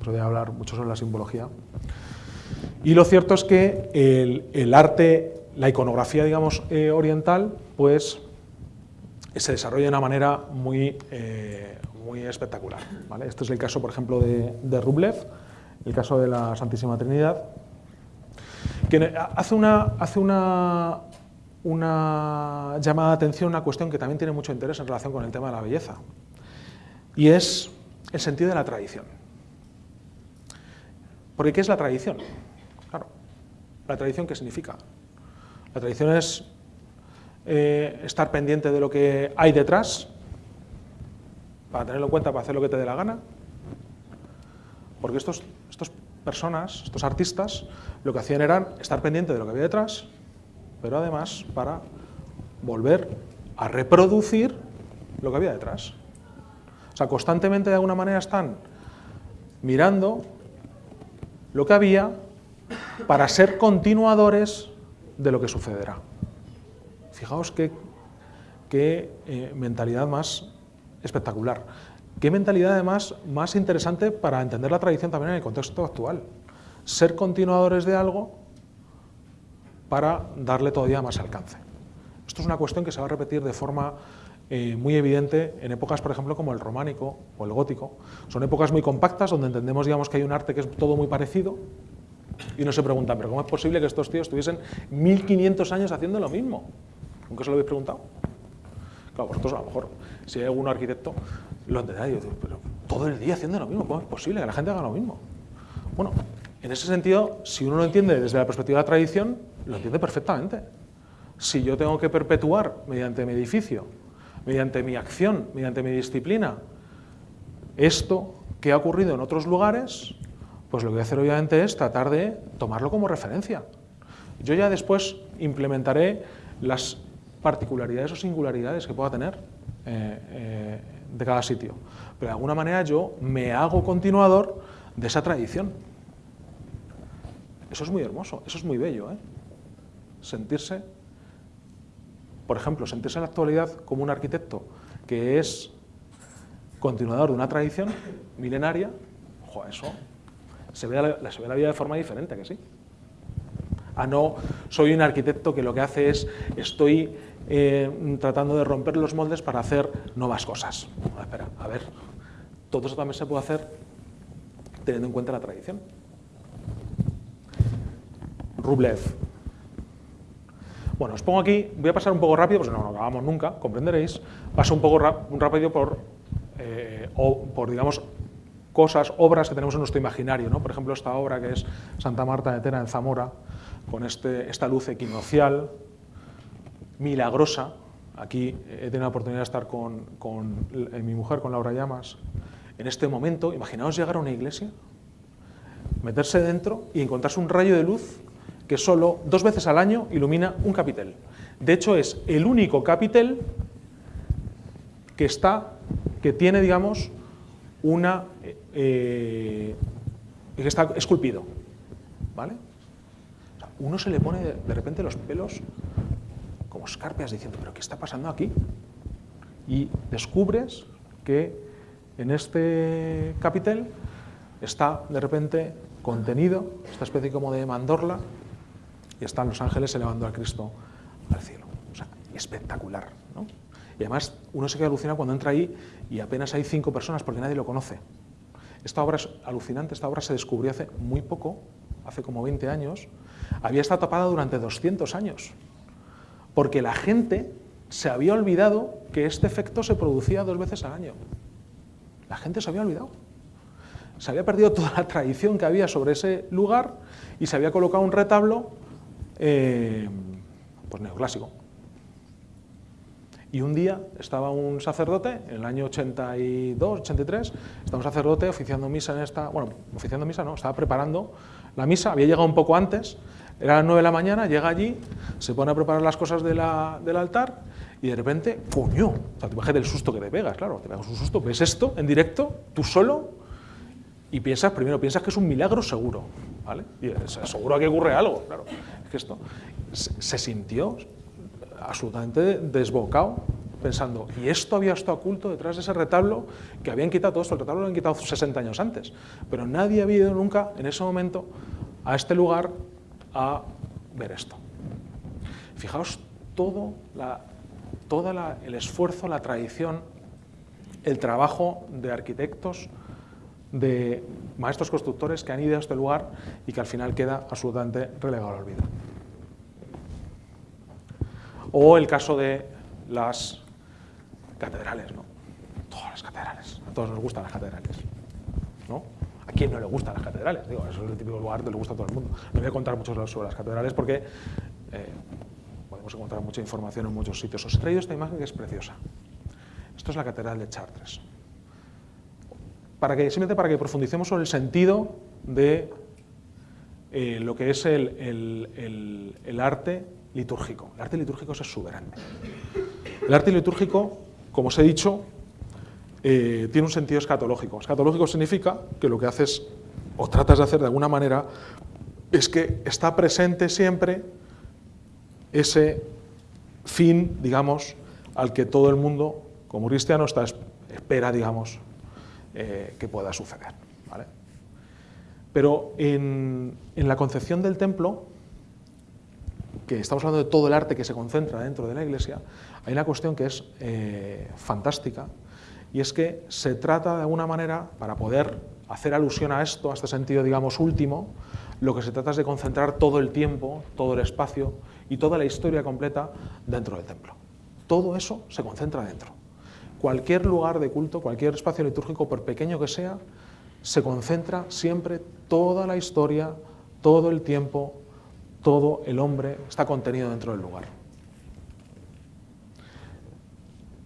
Speaker 1: Podría hablar mucho sobre la simbología. Y lo cierto es que el, arte, la iconografía, digamos, eh, oriental, pues se desarrolla de una manera muy, eh, muy espectacular. Este es el caso, por ejemplo, de, Rublev, el caso de la Santísima Trinidad, que hace una, hace una, una llamada de atención, una cuestión que también tiene mucho interés en relación con el tema de la belleza, y es el sentido de la tradición. Porque ¿qué es la tradición? ¿La tradición qué significa? La tradición es eh, estar pendiente de lo que hay detrás, para tenerlo en cuenta, para hacer lo que te dé la gana. Porque estos, estos personas, estos artistas, lo que hacían era estar pendiente de lo que había detrás, pero además para volver a reproducir lo que había detrás. O sea, constantemente de alguna manera están mirando lo que había para ser continuadores de lo que sucederá. Fijaos qué, qué eh, mentalidad más espectacular. Qué mentalidad además más interesante para entender la tradición también en el contexto actual. Ser continuadores de algo para darle todavía más alcance. Esto es una cuestión que se va a repetir de forma eh, muy evidente en épocas, por ejemplo, como el románico o el gótico. Son épocas muy compactas donde entendemos digamos, que hay un arte que es todo muy parecido, y uno se pregunta, ¿pero cómo es posible que estos tíos estuviesen 1500 años haciendo lo mismo? ¿Nunca se lo habéis preguntado? Claro, vosotros a lo mejor, si hay algún arquitecto, lo entenderá y digo, pero todo el día haciendo lo mismo, ¿cómo es posible que la gente haga lo mismo? Bueno, en ese sentido, si uno lo entiende desde la perspectiva de la tradición, lo entiende perfectamente. Si yo tengo que perpetuar mediante mi edificio, mediante mi acción, mediante mi disciplina, esto que ha ocurrido en otros lugares, pues lo que voy a hacer obviamente es tratar de tomarlo como referencia. Yo ya después implementaré las particularidades o singularidades que pueda tener eh, eh, de cada sitio. Pero de alguna manera yo me hago continuador de esa tradición. Eso es muy hermoso, eso es muy bello. ¿eh? Sentirse, por ejemplo, sentirse en la actualidad como un arquitecto que es continuador de una tradición milenaria, ojo, eso se ve, la, se ve la vida de forma diferente, que sí? A no, soy un arquitecto que lo que hace es, estoy eh, tratando de romper los moldes para hacer nuevas cosas. espera, a ver, todo eso también se puede hacer teniendo en cuenta la tradición. Rublev. Bueno, os pongo aquí, voy a pasar un poco rápido, pues no, no acabamos nunca, comprenderéis. Paso un poco rápido por, eh, o por, digamos, cosas, obras que tenemos en nuestro imaginario. ¿no? Por ejemplo, esta obra que es Santa Marta de Tena en Zamora, con este, esta luz equinocial, milagrosa. Aquí he tenido la oportunidad de estar con, con mi mujer, con Laura Llamas. En este momento, imaginaos llegar a una iglesia, meterse dentro y encontrarse un rayo de luz que solo dos veces al año ilumina un capitel. De hecho, es el único capitel que está, que tiene, digamos, una eh, que está esculpido. ¿vale? uno se le pone de repente los pelos como escarpias diciendo, ¿pero qué está pasando aquí? Y descubres que en este capitel está de repente contenido, esta especie como de mandorla, y están los ángeles elevando a Cristo al cielo. O sea, espectacular. ¿no? Y además uno se queda alucinado cuando entra ahí y apenas hay cinco personas porque nadie lo conoce. Esta obra es alucinante, esta obra se descubrió hace muy poco, hace como 20 años, había estado tapada durante 200 años, porque la gente se había olvidado que este efecto se producía dos veces al año. La gente se había olvidado. Se había perdido toda la tradición que había sobre ese lugar y se había colocado un retablo eh, pues neoclásico. Y un día estaba un sacerdote, en el año 82, 83, estaba un sacerdote oficiando misa en esta, bueno, oficiando misa no, estaba preparando la misa, había llegado un poco antes, era las 9 de la mañana, llega allí, se pone a preparar las cosas del altar y de repente, ¡coño! O sea, te imaginas el susto que te pegas, claro, te pegas un susto, ves esto en directo, tú solo, y piensas, primero piensas que es un milagro seguro, ¿vale? Y seguro que ocurre algo, claro. Es que esto se sintió absolutamente desbocado, pensando, ¿y esto había estado oculto detrás de ese retablo que habían quitado todo esto? El retablo lo habían quitado 60 años antes, pero nadie había ido nunca en ese momento a este lugar a ver esto. Fijaos todo, la, el esfuerzo, la tradición, el trabajo de arquitectos, de maestros constructores que han ido a este lugar y que al final queda absolutamente relegado al olvido. O el caso de las catedrales, ¿no? Todas las catedrales, a todos nos gustan las catedrales, ¿no? ¿A quién no le gustan las catedrales? Digo, eso es el típico lugar que le gusta a todo el mundo. No voy a contar mucho sobre las catedrales porque eh, podemos encontrar mucha información en muchos sitios. Os he traído esta imagen que es preciosa. Esto es la catedral de Chartres. Para que, simplemente para que profundicemos sobre el sentido de eh, lo que es el, el arte litúrgico. El arte litúrgico es exuberante. El arte litúrgico, como os he dicho, eh, tiene un sentido escatológico. Escatológico significa que lo que haces o tratas de hacer de alguna manera es que está presente siempre ese fin, digamos, al que todo el mundo, como cristiano, está, espera, digamos, eh, que pueda suceder. Pero en la concepción del templo, que estamos hablando de todo el arte que se concentra dentro de la iglesia, hay una cuestión que es eh, fantástica, y es que se trata de alguna manera, para poder hacer alusión a esto, a este sentido, digamos, último, lo que se trata es de concentrar todo el tiempo, todo el espacio y toda la historia completa dentro del templo. Todo eso se concentra dentro. Cualquier lugar de culto, cualquier espacio litúrgico, por pequeño que sea, se concentra siempre toda la historia, todo el tiempo, todo el hombre está contenido dentro del lugar.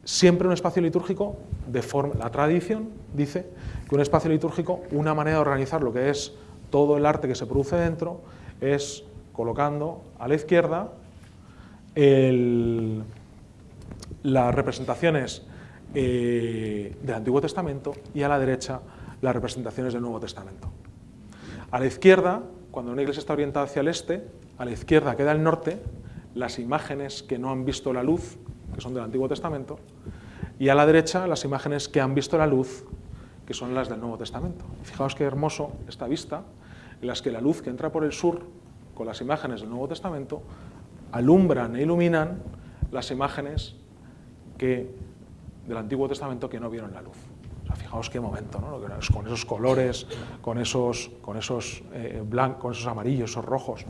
Speaker 1: Siempre un espacio litúrgico, de forma, la tradición dice que un espacio litúrgico, una manera de organizar lo que es todo el arte que se produce dentro, es colocando a la izquierda las representaciones eh, del Antiguo Testamento y a la derecha las representaciones del Nuevo Testamento. A la izquierda, cuando una iglesia está orientada hacia el este, a la izquierda queda el norte, las imágenes que no han visto la luz, que son del Antiguo Testamento, y a la derecha las imágenes que han visto la luz, que son las del Nuevo Testamento. Fijaos qué hermoso esta vista, en las que la luz que entra por el sur, con las imágenes del Nuevo Testamento, alumbran e iluminan las imágenes que, del Antiguo Testamento que no vieron la luz fijaos qué momento, ¿no? con esos colores, con esos, con esos eh, blancos, con esos amarillos, esos rojos.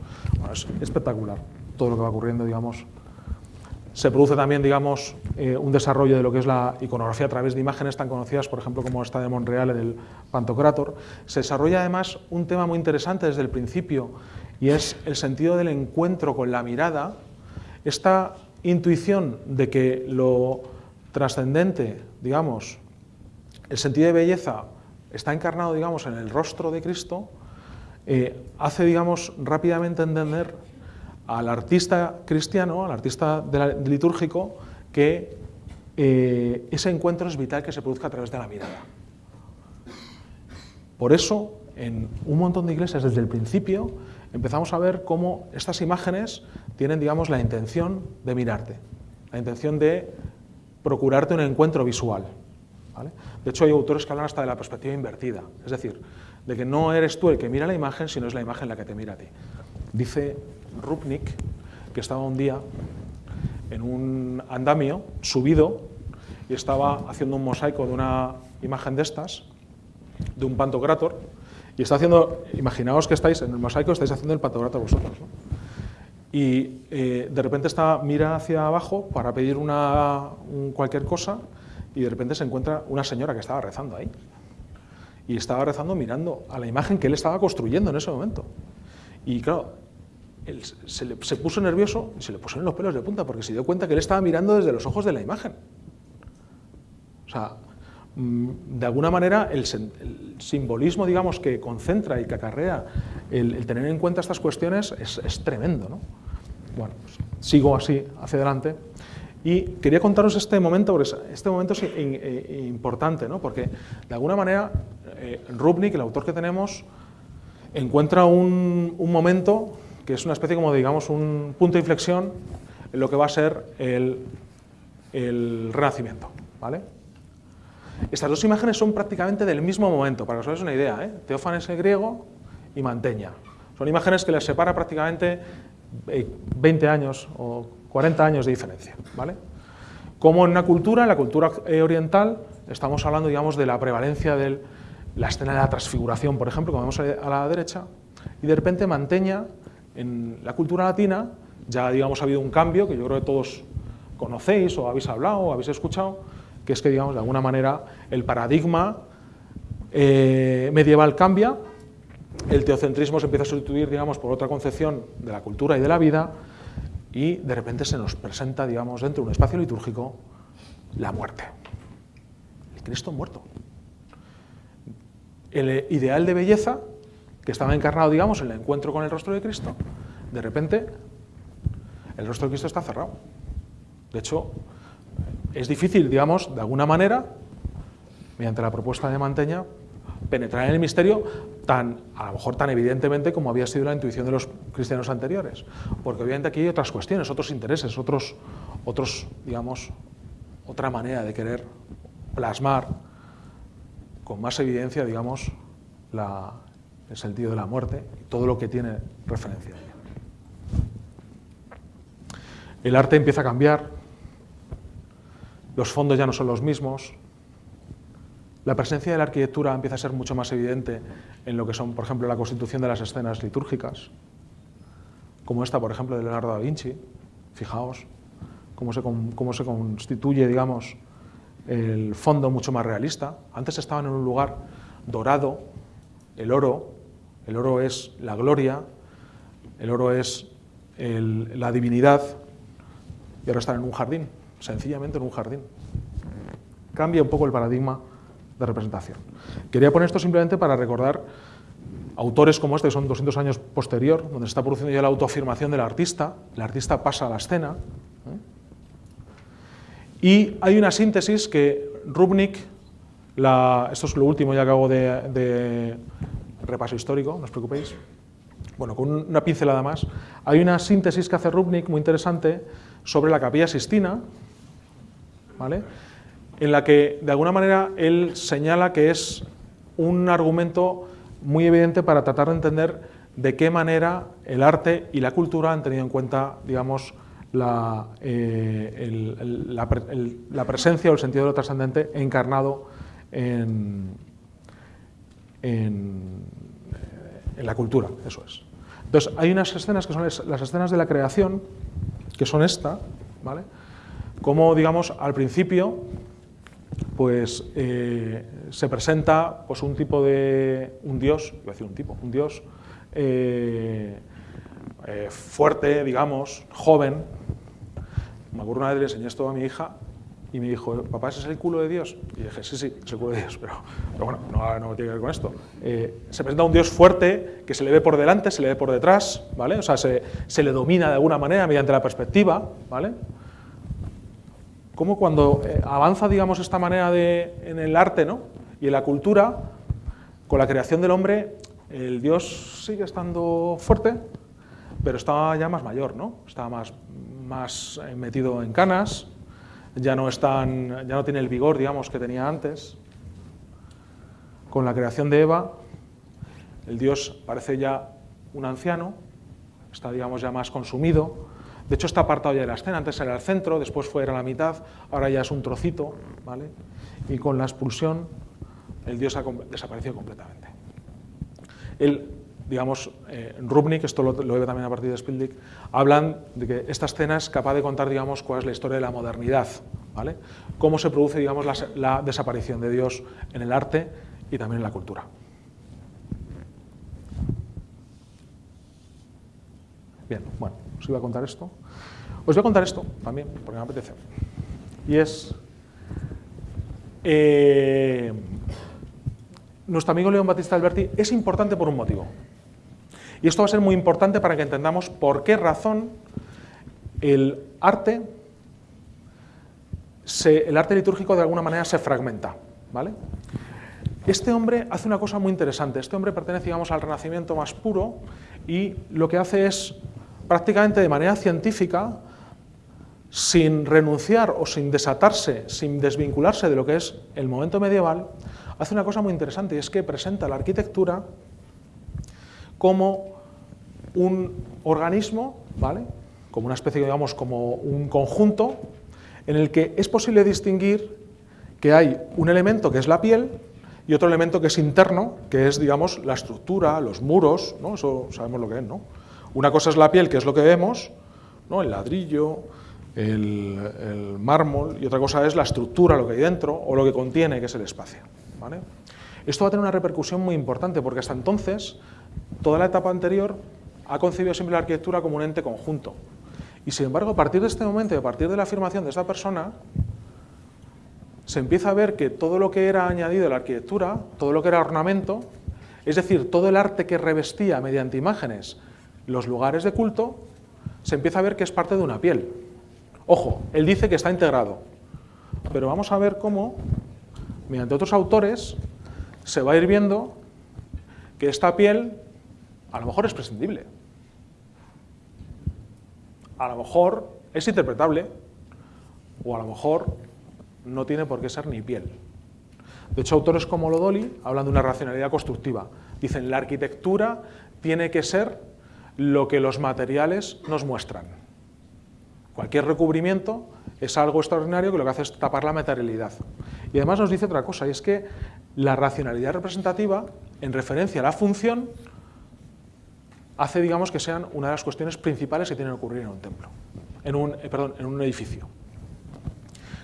Speaker 1: es espectacular todo lo que va ocurriendo, digamos. Se produce también, digamos, eh, un desarrollo de lo que es la iconografía a través de imágenes tan conocidas, por ejemplo, como esta de Monreal en el Pantocrator. Se desarrolla además un tema muy interesante desde el principio, y es el sentido del encuentro con la mirada, esta intuición de que lo trascendente, digamos, el sentido de belleza está encarnado, digamos, en el rostro de Cristo, eh, hace, digamos, rápidamente entender al artista cristiano, al artista litúrgico, que eh, ese encuentro es vital que se produzca a través de la mirada. Por eso, en un montón de iglesias, desde el principio, empezamos a ver cómo estas imágenes tienen, digamos, la intención de mirarte, la intención de procurarte un encuentro visual. De hecho, hay autores que hablan hasta de la perspectiva invertida, es decir, de que no eres tú el que mira la imagen, sino es la imagen la que te mira a ti. Dice Rupnik que estaba un día en un andamio subido y estaba haciendo un mosaico de una imagen de estas, de un pantocrátor, y está haciendo, imaginaos que estáis en el mosaico, estáis haciendo el pantocrátor vosotros. Y eh, de repente está, mira hacia abajo para pedir una, cualquier cosa y de repente se encuentra una señora que estaba rezando ahí. Y estaba rezando mirando a la imagen que él estaba construyendo en ese momento. Y claro, se, se puso nervioso y se le pusieron los pelos de punta porque se dio cuenta que él estaba mirando desde los ojos de la imagen. O sea, Mm, de alguna manera el, simbolismo digamos, que concentra y que acarrea el, tener en cuenta estas cuestiones es, tremendo. ¿no? Bueno, pues, sigo así hacia adelante. Y quería contaros este momento, porque este momento es eh, importante, ¿no? porque de alguna manera eh, Rubnik, el autor que tenemos, encuentra un, momento que es una especie como, digamos, un punto de inflexión en lo que va a ser el, el Renacimiento. ¿vale? Estas dos imágenes son prácticamente del mismo momento, para que os hagáis una idea. ¿eh? Teófanes el griego y Manteña. Son imágenes que les separa prácticamente 20 eh, años o 40 años de diferencia. ¿vale? Como en una cultura, en la cultura eh, oriental, estamos hablando digamos, de la prevalencia de la escena de la transfiguración, por ejemplo, como vemos a la derecha, y de repente Manteña, en la cultura latina, ya digamos, ha habido un cambio que yo creo que todos conocéis o habéis hablado o habéis escuchado, que es que, digamos, de alguna manera el paradigma eh, medieval cambia, el teocentrismo se empieza a sustituir, digamos, por otra concepción de la cultura y de la vida, y de repente se nos presenta, digamos, dentro de un espacio litúrgico, la muerte. El Cristo muerto. El ideal de belleza, que estaba encarnado, digamos, en el encuentro con el rostro de Cristo, de repente el rostro de Cristo está cerrado. De hecho, es difícil, digamos, de alguna manera, mediante la propuesta de Manteña, penetrar en el misterio tan, a lo mejor tan evidentemente como había sido la intuición de los cristianos anteriores. Porque obviamente aquí hay otras cuestiones, otros intereses, otros, otros digamos, otra manera de querer plasmar con más evidencia, digamos, el sentido de la muerte y todo lo que tiene referencia. El arte empieza a cambiar, los fondos ya no son los mismos, la presencia de la arquitectura empieza a ser mucho más evidente en lo que son, por ejemplo, la constitución de las escenas litúrgicas, como esta, por ejemplo, de Leonardo da Vinci. Fijaos cómo se, cómo se constituye, digamos, el fondo mucho más realista. Antes estaban en un lugar dorado, el oro, el oro es la gloria, el oro es la divinidad, y ahora están en un jardín sencillamente en un jardín. Cambia un poco el paradigma de representación. Quería poner esto simplemente para recordar autores como este, que son 200 años posterior, donde se está produciendo ya la autoafirmación del artista, el artista pasa a la escena, ¿eh? y hay una síntesis que Rubnik, esto es lo último ya que hago de, de repaso histórico, no os preocupéis, bueno, con una pincelada más, hay una síntesis que hace Rubnik muy interesante sobre la capilla Sistina, en la que de alguna manera él señala que es un argumento muy evidente para tratar de entender de qué manera el arte y la cultura han tenido en cuenta, digamos, la, eh, la, presencia o el sentido de lo trascendente encarnado en, en, la cultura, eso es. Entonces, hay unas escenas que son las escenas de la creación, que son esta, ¿vale? como, digamos, al principio pues, eh, se presenta pues, un tipo de, un dios, voy a decir un tipo, un dios eh, eh, fuerte, digamos, joven. Me acuerdo una vez le enseñé esto a mi hija y me dijo, papá, ¿ese es el culo de Dios? Y dije, sí, sí, es el culo de Dios, pero, bueno, no, no, tiene que ver con esto. se presenta un Dios fuerte que se le ve por delante, se le ve por detrás, ¿vale? O sea, se, se le domina de alguna manera mediante la perspectiva, ¿vale? Cómo cuando eh, avanza, digamos, esta manera de, en el arte ¿no? y en la cultura, con la creación del hombre, el Dios sigue estando fuerte, pero está ya más mayor, ¿no? está más, más eh, metido en canas, ya no, ya no tiene el vigor digamos, que tenía antes. con la creación de Eva, el dios parece ya un anciano, está digamos ya más consumido, de hecho está apartado ya de la escena, antes era el centro, después fue era la mitad, ahora ya es un trocito, ¿vale? y con la expulsión el dios ha desaparecido completamente. El, digamos, eh, Rubnik, esto lo, ve también a partir de Spielberg, hablan de que esta escena es capaz de contar, digamos, cuál es la historia de la modernidad, ¿vale? Cómo se produce, digamos, la, desaparición de Dios en el arte y también en la cultura. Bien, bueno, os iba a contar esto. Os voy a contar esto también, porque me apetece. Y es... Eh, nuestro amigo León Batista Alberti es importante por un motivo. Y esto va a ser muy importante para que entendamos por qué razón el arte, el arte litúrgico de alguna manera se fragmenta. ¿vale? Este hombre hace una cosa muy interesante. Este hombre pertenece digamos, al Renacimiento más puro y lo que hace es prácticamente de manera científica, sin renunciar o sin desatarse, sin desvincularse de lo que es el momento medieval, hace una cosa muy interesante y es que presenta la arquitectura como un organismo, ¿vale? como una especie, digamos, como un conjunto en el que es posible distinguir que hay un elemento que es la piel y otro elemento que es interno, que es, digamos, la estructura, los muros, ¿no? eso sabemos lo que es, ¿no? Una cosa es la piel, que es lo que vemos, ¿no? el ladrillo, el, mármol, y otra cosa es la estructura, lo que hay dentro, o lo que contiene, que es el espacio. Esto va a tener una repercusión muy importante, porque hasta entonces, toda la etapa anterior ha concebido siempre la arquitectura como un ente conjunto. Y sin embargo, a partir de este momento, a partir de la afirmación de esta persona, se empieza a ver que todo lo que era añadido a la arquitectura, todo lo que era ornamento, es decir, todo el arte que revestía mediante imágenes los lugares de culto, se empieza a ver que es parte de una piel. Ojo, él dice que está integrado, pero vamos a ver cómo, mediante otros autores, se va a ir viendo que esta piel a lo mejor es prescindible, a lo mejor es interpretable, o a lo mejor no tiene por qué ser ni piel. De hecho, autores como Lodoli hablan de una racionalidad constructiva. Dicen, la arquitectura tiene que ser lo que los materiales nos muestran. Cualquier recubrimiento es algo extraordinario que lo que hace es tapar la materialidad. Y además nos dice otra cosa, y es que la racionalidad representativa, en referencia a la función, hace, digamos, que sean una de las cuestiones principales que tienen que ocurrir en un templo, en un, eh, perdón, en un edificio.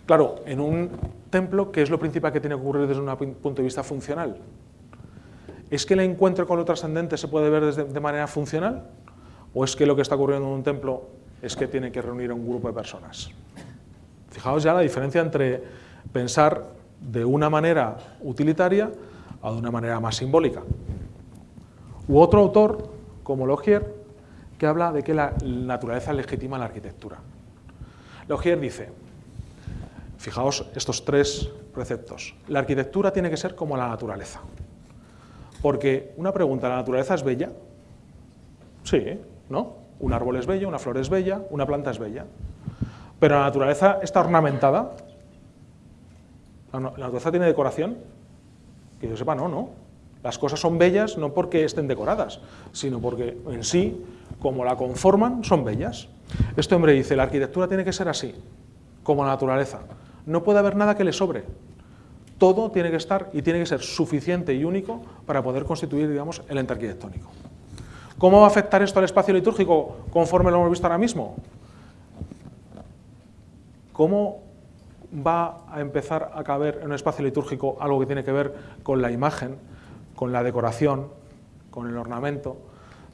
Speaker 1: Claro, en un templo, ¿qué es lo principal que tiene que ocurrir desde un punto de vista funcional? ¿Es que el encuentro con lo trascendente se puede ver de manera funcional? ¿O es que lo que está ocurriendo en un templo es que tiene que reunir a un grupo de personas? Fijaos ya la diferencia entre pensar de una manera utilitaria a de una manera más simbólica. U otro autor, como Logier, que habla de que la naturaleza legitima la arquitectura. Logier dice, fijaos estos tres preceptos, la arquitectura tiene que ser como la naturaleza. Porque una pregunta, ¿la naturaleza es bella? Sí, ¿no? Un árbol es bello, una flor es bella, una planta es bella. Pero la naturaleza está ornamentada. ¿La naturaleza tiene decoración? Que yo sepa, no, no. Las cosas son bellas no porque estén decoradas, sino porque en sí, como la conforman, son bellas. Este hombre dice, la arquitectura tiene que ser así, como la naturaleza. No puede haber nada que le sobre todo tiene que estar y tiene que ser suficiente y único para poder constituir, digamos, el ente arquitectónico. ¿Cómo va a afectar esto al espacio litúrgico conforme lo hemos visto ahora mismo? ¿Cómo va a empezar a caber en un espacio litúrgico algo que tiene que ver con la imagen, con la decoración, con el ornamento,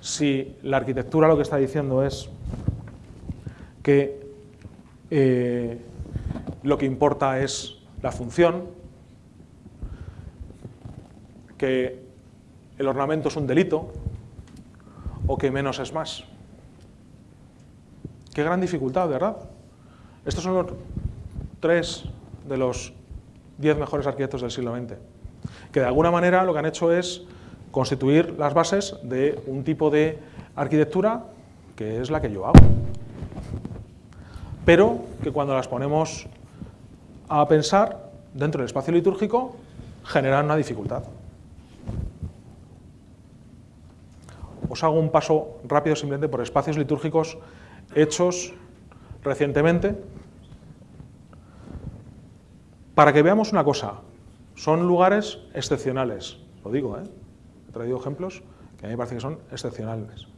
Speaker 1: si la arquitectura lo que está diciendo es que eh, lo que importa es la función, que el ornamento es un delito o que menos es más. Qué gran dificultad, ¿verdad? Estos son los tres de los diez mejores arquitectos del siglo XX, que de alguna manera lo que han hecho es constituir las bases de un tipo de arquitectura que es la que yo hago. Pero que cuando las ponemos a pensar dentro del espacio litúrgico generan una dificultad. Os hago un paso rápido simplemente por espacios litúrgicos hechos recientemente para que veamos una cosa. Son lugares excepcionales, lo digo, ¿eh? he traído ejemplos que a mí me parece que son excepcionales.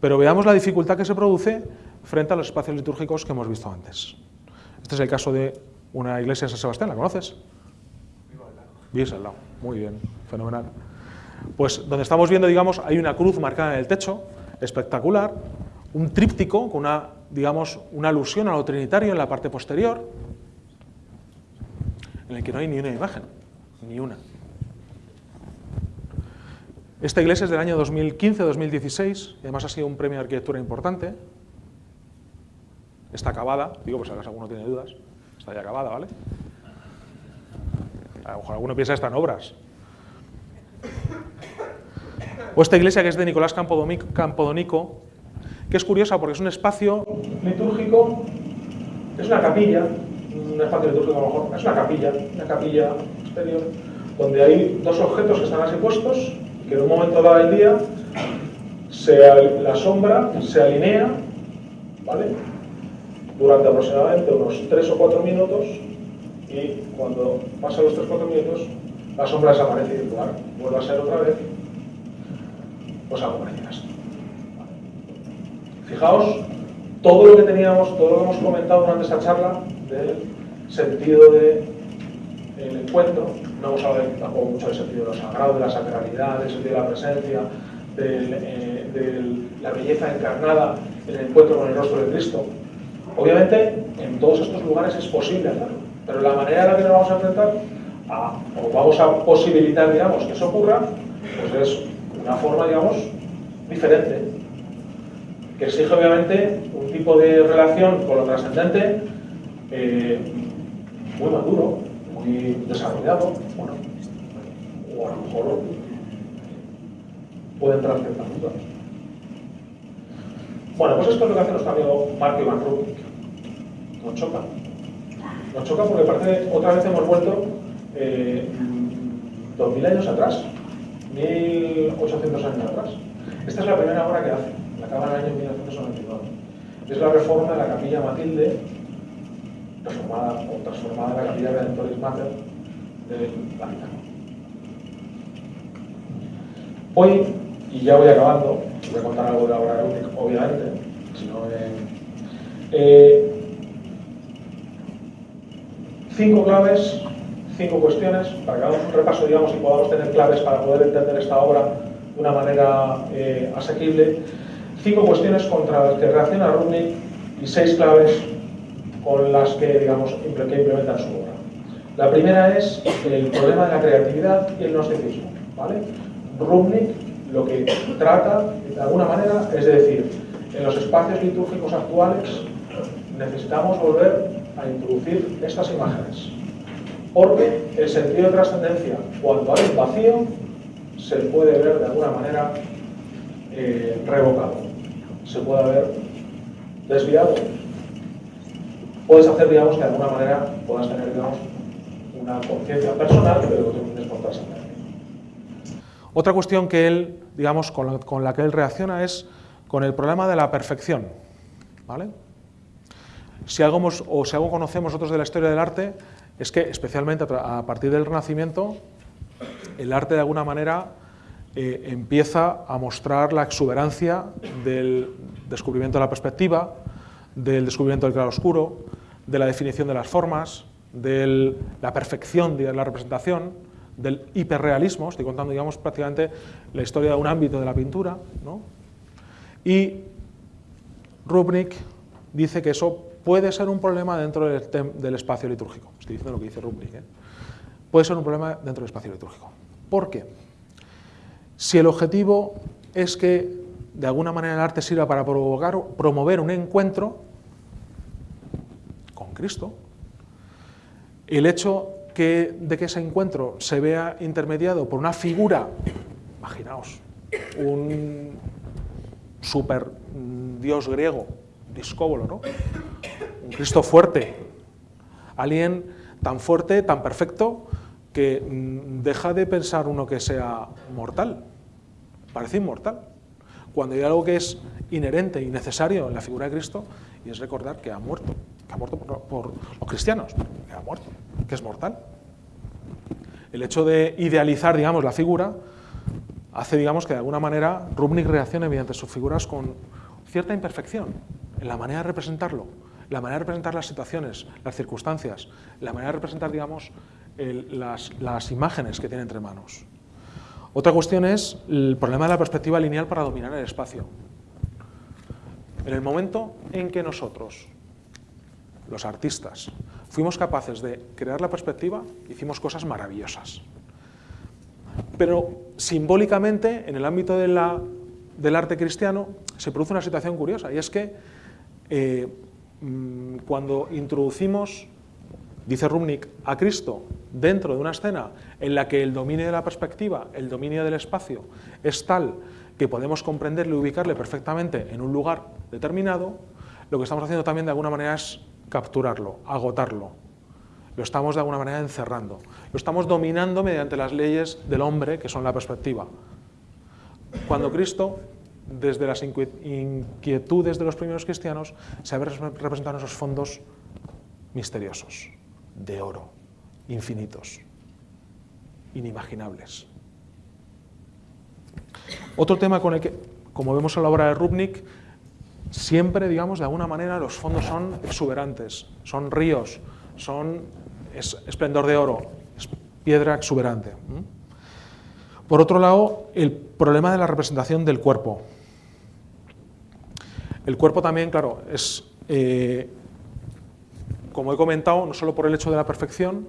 Speaker 1: Pero veamos la dificultad que se produce frente a los espacios litúrgicos que hemos visto antes. Este es el caso de una iglesia de San Sebastián, ¿la conoces? Vives al lado, muy bien, fenomenal. Pues donde estamos viendo, digamos, hay una cruz marcada en el techo, espectacular, un tríptico con una, digamos, una alusión a lo trinitario en la parte posterior, en el que no hay ni una imagen, ni una. Esta iglesia es del año 2015-2016, y además ha sido un premio de arquitectura importante. Está acabada, digo, pues acaso alguno tiene dudas, está ya acabada, ¿vale? A lo mejor alguno piensa que están obras. O esta iglesia que es de Nicolás Campodonico, que es curiosa porque es un espacio litúrgico, es una capilla, un espacio litúrgico a lo mejor, es una capilla, una capilla exterior, donde hay dos objetos que están así puestos, que en un momento dado del día la sombra se alinea, ¿vale? Durante aproximadamente unos 3 o 4 minutos y cuando pasan los 3 o 4 minutos la sombra desaparece y lugar vuelve a ser otra vez pues algo parecido esto. Fijaos todo lo que teníamos, todo lo que hemos comentado durante esta charla del sentido del encuentro, no hemos hablado tampoco mucho del sentido de lo sagrado, de la sacralidad, del sentido de la presencia, eh, de la belleza encarnada en el encuentro con el rostro de Cristo. Obviamente, en todos estos lugares es posible hacerlo, pero la manera en la que nos vamos a enfrentar, o vamos a posibilitar, digamos, que eso ocurra, pues es una forma, digamos, diferente, que exige obviamente un tipo de relación con lo trascendente eh, muy maduro, muy desarrollado, bueno, o a lo mejor puede entrar ciertas dudas. Bueno, pues esto es lo que hace nuestro amigo Mark Van Rubik. Nos choca. Nos choca porque parece otra vez hemos vuelto eh, 2000 años atrás, 1800 años atrás. Esta es la primera obra que hace, la acaba en el año 1999. Es la reforma de la capilla Matilde, reformada o transformada en la capilla Redentoris Mater del Vaticano. Hoy, y ya voy acabando, voy a contar algo de la obra de obviamente, si no, eh, cinco claves cinco cuestiones para que hagamos un repaso digamos, y podamos tener claves para poder entender esta obra de una manera eh, asequible. Cinco cuestiones contra las que reacciona Rubnik y seis claves con las que, digamos, que implementan su obra. La primera es el problema de la creatividad y el gnosticismo. ¿vale? Rubnik lo que trata, de alguna manera, es decir, en los espacios litúrgicos actuales necesitamos volver a introducir estas imágenes porque el sentido de trascendencia, cuando hay un vacío, se puede ver de alguna manera eh, revocado, se puede haber desviado. Puedes hacer, digamos, que de alguna manera puedas tener, digamos, una conciencia personal, pero que tienes por trascender. Otra cuestión que él, digamos, con la, con la que él reacciona es con el problema de la perfección. ¿vale? Si algo, o si algo conocemos nosotros de la historia del arte, es que especialmente a partir del Renacimiento, el arte de alguna manera eh, empieza a mostrar la exuberancia del descubrimiento de la perspectiva, del descubrimiento del claroscuro, de la definición de las formas, de la perfección de la representación, del hiperrealismo, estoy contando digamos, prácticamente la historia de un ámbito de la pintura, y Rubnik dice que eso puede ser un problema dentro del, espacio litúrgico. Estoy diciendo lo que dice Rubnik. ¿eh? Puede ser un problema dentro del espacio litúrgico. ¿Por qué? Si el objetivo es que de alguna manera el arte sirva para provocar, promover un encuentro con Cristo, el hecho de que ese encuentro se vea intermediado por una figura, imaginaos, un super dios griego, discóbolo, ¿no? Cristo fuerte, alguien tan fuerte, tan perfecto, que mm, deja de pensar uno que sea mortal, parece inmortal. cuando hay algo que es inherente y necesario en la figura de Cristo, y es recordar que ha muerto, que ha muerto por, los cristianos, que ha muerto, que es mortal. El hecho de idealizar, digamos, la figura hace, digamos, que de alguna manera Rubnik reaccione mediante sus figuras con cierta imperfección en la manera de representarlo, la manera de representar las situaciones, las circunstancias, la manera de representar, digamos, las, imágenes que tiene entre manos. Otra cuestión es el problema de la perspectiva lineal para dominar el espacio. En el momento en que nosotros, los artistas, fuimos capaces de crear la perspectiva, hicimos cosas maravillosas. Pero simbólicamente, en el ámbito del arte cristiano, se produce una situación curiosa, y es que eh, cuando introducimos, dice Rumnik, a Cristo dentro de una escena en la que el dominio de la perspectiva, el dominio del espacio, es tal que podemos comprenderle y ubicarle perfectamente en un lugar determinado, lo que estamos haciendo también de alguna manera es capturarlo, agotarlo. Lo estamos de alguna manera encerrando. Lo estamos dominando mediante las leyes del hombre, que son la perspectiva. Cuando Cristo, desde las inquietudes de los primeros cristianos, se en esos fondos misteriosos, de oro, infinitos, inimaginables. Otro tema con el que, como vemos en la obra de Rubnik, siempre, digamos, de alguna manera los fondos son exuberantes, son ríos, son esplendor de oro, es piedra exuberante. Por otro lado, el problema de la representación del cuerpo. El cuerpo también, claro, es, eh, como he comentado, no solo por el hecho de la perfección,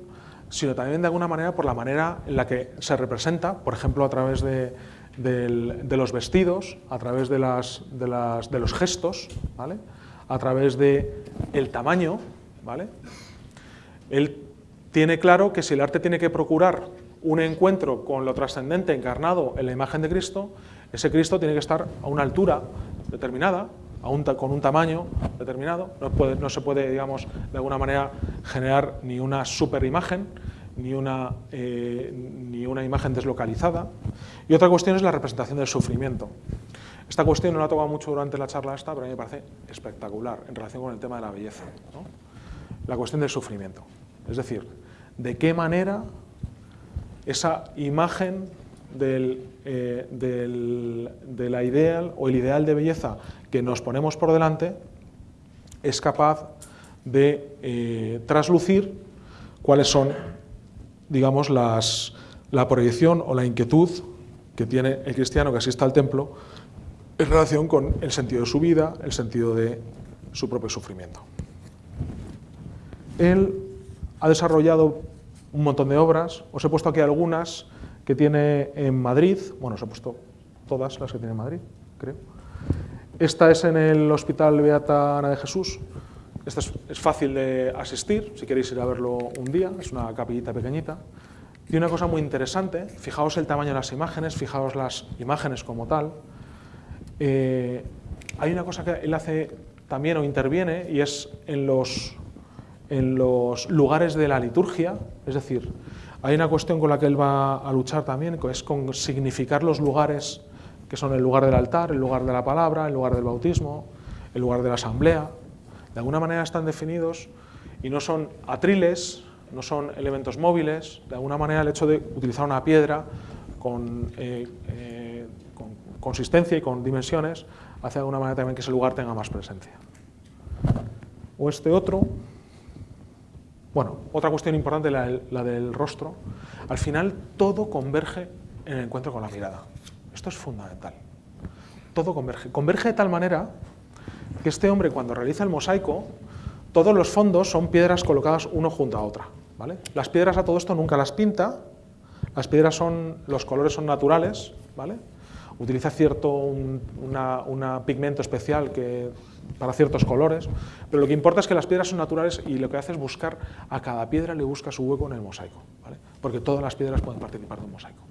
Speaker 1: sino también de alguna manera por la manera en la que se representa, por ejemplo, a través de, los vestidos, a través de los gestos, ¿vale? a través del el tamaño. ¿vale? Él tiene claro que si el arte tiene que procurar un encuentro con lo trascendente encarnado en la imagen de Cristo, ese Cristo tiene que estar a una altura determinada, con un tamaño determinado, no se puede, digamos, de alguna manera generar ni una superimagen, ni una, eh, ni una imagen deslocalizada. Y otra cuestión es la representación del sufrimiento. Esta cuestión no la he tocado mucho durante la charla esta, pero a mí me parece espectacular en relación con el tema de la belleza. La cuestión del sufrimiento. Es decir, de qué manera esa imagen del, eh, de la ideal o el ideal de belleza que nos ponemos por delante es capaz de eh, traslucir cuáles son digamos, la proyección o la inquietud que tiene el cristiano que asista al templo en relación con el sentido de su vida, el sentido de su propio sufrimiento. Él ha desarrollado un montón de obras, os he puesto aquí algunas que tiene en Madrid, bueno, os he puesto todas las que tiene en Madrid, creo. Esta es en el Hospital Beata Ana de Jesús, esta es, fácil de asistir, si queréis ir a verlo un día, es una capillita pequeñita. Y una cosa muy interesante, fijaos el tamaño de las imágenes, fijaos las imágenes como tal. Eh, hay una cosa que él hace también o interviene y es en los, en los lugares de la liturgia, es decir, hay una cuestión con la que él va a luchar también, es con significar los lugares que son el lugar del altar, el lugar de la palabra, el lugar del bautismo, el lugar de la asamblea de alguna manera están definidos y no son atriles, no son elementos móviles, de alguna manera el hecho de utilizar una piedra con, eh, eh, consistencia y con dimensiones hace de alguna manera también que ese lugar tenga más presencia. O este otro, bueno, otra cuestión importante, la, la del rostro, al final todo converge en el encuentro con la mirada. Esto es fundamental. Todo converge. Converge de tal manera que este hombre cuando realiza el mosaico, todos los fondos son piedras colocadas uno junto a otra. ¿vale? Las piedras a todo esto nunca las pinta, las piedras son, los colores son naturales, ¿vale? utiliza cierto un pigmento especial que, para ciertos colores, pero lo que importa es que las piedras son naturales y lo que hace es buscar, a cada piedra le busca su hueco en el mosaico, ¿vale? porque todas las piedras pueden participar de un mosaico.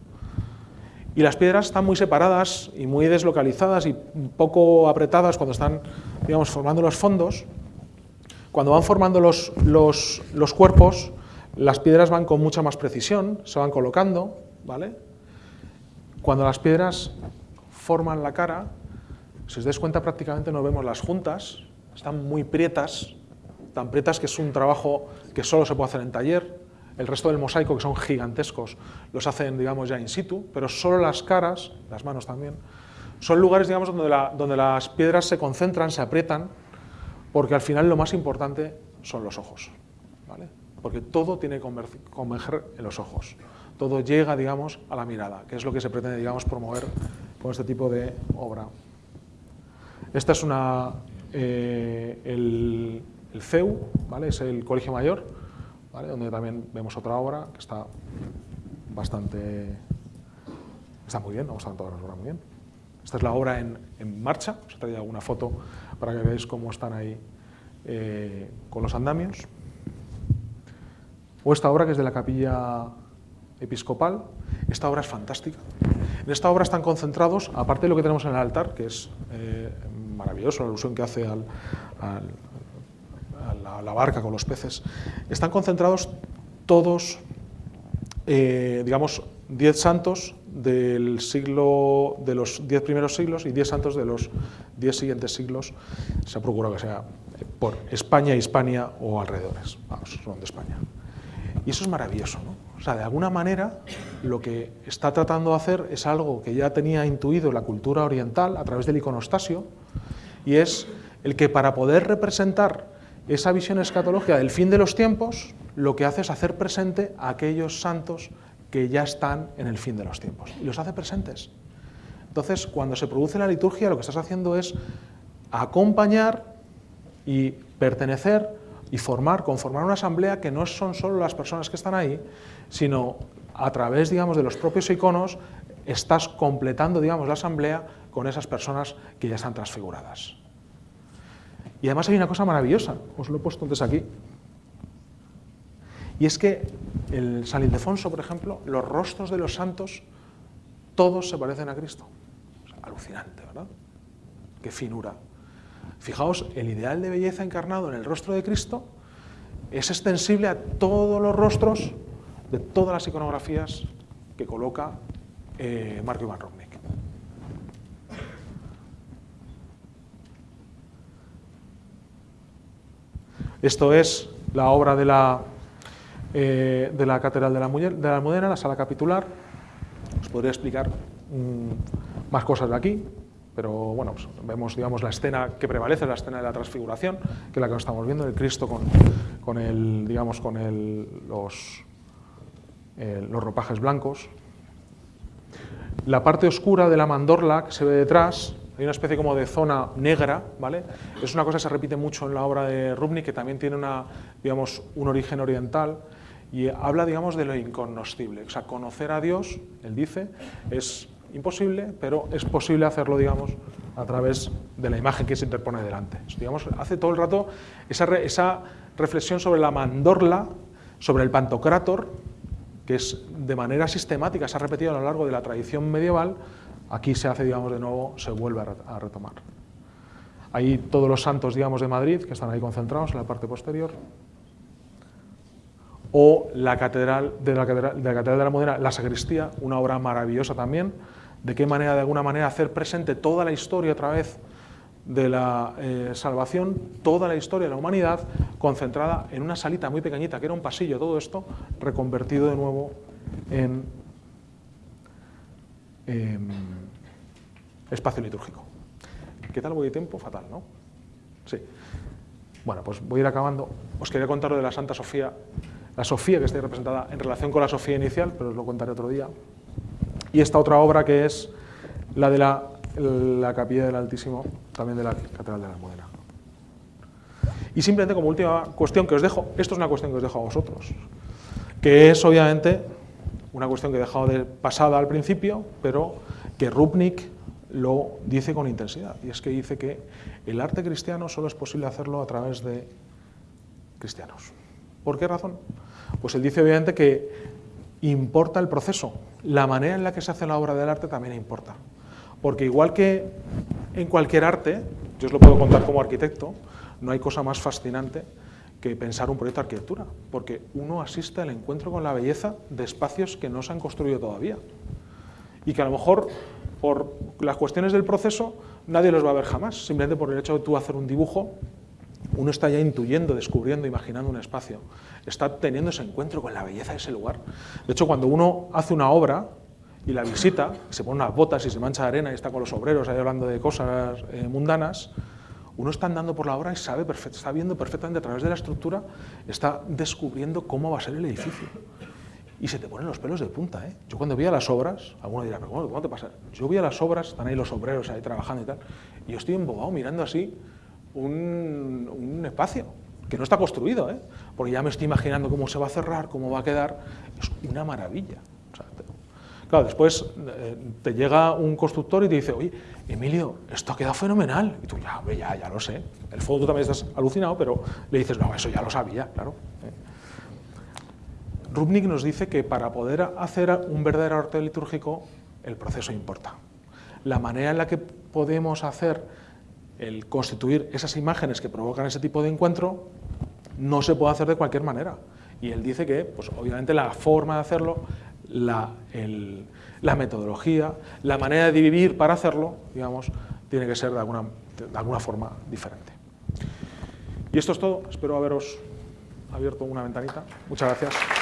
Speaker 1: Y las piedras están muy separadas y muy deslocalizadas y poco apretadas cuando están, digamos, formando los fondos. Cuando van formando los, los, los cuerpos, las piedras van con mucha más precisión, se van colocando, ¿vale? Cuando las piedras forman la cara, Si os dais cuenta, prácticamente no vemos las juntas, están muy prietas, tan prietas que es un trabajo que solo se puede hacer en taller. El resto del mosaico, que son gigantescos, los hacen, digamos, ya in situ, pero solo las caras, las manos también, son lugares, digamos, donde, las piedras se concentran, se aprietan, porque al final lo más importante son los ojos, ¿vale? Porque todo tiene que converger en los ojos todo llega, digamos, a la mirada, que es lo que se pretende, digamos, promover con este tipo de obra. Esta es una, eh, el, CEU, ¿vale? es el Colegio Mayor, donde también vemos otra obra que está bastante... está muy bien, vamos a todas las obras muy bien. Esta es la obra en, en marcha, os he traído alguna foto para que veáis cómo están ahí eh, con los andamios. O esta obra que es de la capilla episcopal. Esta obra es fantástica. En esta obra están concentrados, aparte de lo que tenemos en el altar, que es eh, maravilloso, la alusión que hace a la, barca con los peces, están concentrados todos, eh, digamos, diez santos del siglo, de los diez primeros siglos y diez santos de los diez siguientes siglos. Se ha procurado que sea por España, Hispania o alrededores. Vamos, son de España. Y eso es maravilloso, ¿no? O sea, de alguna manera, lo que está tratando de hacer es algo que ya tenía intuido la cultura oriental a través del iconostasio, y es el que para poder representar esa visión escatológica del fin de los tiempos, lo que hace es hacer presente a aquellos santos que ya están en el fin de los tiempos, y los hace presentes. Entonces, cuando se produce la liturgia, lo que estás haciendo es acompañar y pertenecer y formar, conformar una asamblea que no son solo las personas que están ahí, sino a través, digamos, de los propios iconos, estás completando, digamos, la asamblea con esas personas que ya están transfiguradas. Y además hay una cosa maravillosa, os lo he puesto antes aquí, y es que el San Ildefonso, por ejemplo, los rostros de los santos, todos se parecen a Cristo. alucinante, ¿verdad? Qué finura. Fijaos, el ideal de belleza encarnado en el rostro de Cristo es extensible a todos los rostros de todas las iconografías que coloca eh, Marco Iván Rubnik. Esto es la obra de la, eh, de la Catedral de la, de la Almudena, la sala capitular. Os podría explicar mm, más cosas de aquí, pero bueno, pues vemos digamos, la escena que prevalece, la escena de la transfiguración, que es la que estamos viendo, el Cristo con, con, el, digamos, con el, los, los ropajes blancos. La parte oscura de la mandorla que se ve detrás, hay una especie como de zona negra, ¿vale? Es una cosa que se repite mucho en la obra de Rubnik, que también tiene una, digamos, un origen oriental, y habla, digamos, de lo incognoscible. O sea, conocer a Dios, él dice, es imposible, pero es posible hacerlo, digamos, a través de la imagen que se interpone delante. Digamos, hace todo el rato esa, esa reflexión sobre la mandorla, sobre el pantocrátor, que es de manera sistemática, se ha repetido a lo largo de la tradición medieval, aquí se hace, digamos, de nuevo, se vuelve a retomar. Hay todos los santos, digamos, de Madrid, que están ahí concentrados en la parte posterior, o la catedral de la catedral de la, catedral la Modena, la sacristía, una obra maravillosa también, de qué manera, de alguna manera, hacer presente toda la historia otra vez de la eh, salvación, toda la historia de la humanidad, concentrada en una salita muy pequeñita, que era un pasillo, todo esto, reconvertido de nuevo en em, espacio litúrgico. ¿Qué tal voy de tiempo? Fatal, ¿no? Sí. Bueno, pues voy a ir acabando. Os quería contar lo de la Santa Sofía, la Sofía que está representada en relación con la Sofía inicial, pero os lo contaré otro día y esta otra obra que es la de la, Capilla del Altísimo, también de la Catedral de la Almudena. Y simplemente como última cuestión que os dejo, esto es una cuestión que os dejo a vosotros, que es obviamente una cuestión que he dejado de pasada al principio, pero que Rupnik lo dice con intensidad, y es que dice que el arte cristiano solo es posible hacerlo a través de cristianos. ¿Por qué razón? Pues él dice obviamente que importa el proceso, la manera en la que se hace la obra del arte también importa. Porque igual que en cualquier arte, yo os lo puedo contar como arquitecto, no hay cosa más fascinante que pensar un proyecto de arquitectura, porque uno asiste al encuentro con la belleza de espacios que no se han construido todavía. Y que a lo mejor, por las cuestiones del proceso, nadie los va a ver jamás, simplemente por el hecho de tú hacer un dibujo, uno está ya intuyendo, descubriendo, imaginando un espacio, está teniendo ese encuentro con la belleza de ese lugar. De hecho, cuando uno hace una obra y la visita, se pone unas botas y se mancha de arena y está con los obreros ahí hablando de cosas eh, mundanas, uno está andando por la obra y sabe está viendo perfectamente a través de la estructura, está descubriendo cómo va a ser el edificio. Y se te ponen los pelos de punta. ¿eh? Yo cuando vi a las obras, alguno dirá, pero ¿cómo, te pasa? Yo vi a las obras, están ahí los obreros ahí trabajando y tal, y yo estoy embobado mirando así un, un espacio que no está construido, ¿eh? porque ya me estoy imaginando cómo se va a cerrar, cómo va a quedar. Es una maravilla. Claro, después eh, te llega un constructor y te dice, oye, Emilio, esto ha quedado fenomenal. Y tú, ya, ya, ya lo sé. El fondo tú también estás alucinado, pero le dices, no, eso ya lo sabía, claro. ¿eh? Rubnik nos dice que para poder hacer un verdadero arte litúrgico, el proceso importa. La manera en la que podemos hacer el constituir esas imágenes que provocan ese tipo de encuentro no se puede hacer de cualquier manera. Y él dice que, pues obviamente la forma de hacerlo la, metodología, la manera de vivir para hacerlo, digamos, tiene que ser de alguna forma diferente. Y esto es todo, espero haberos abierto una ventanita. Muchas gracias.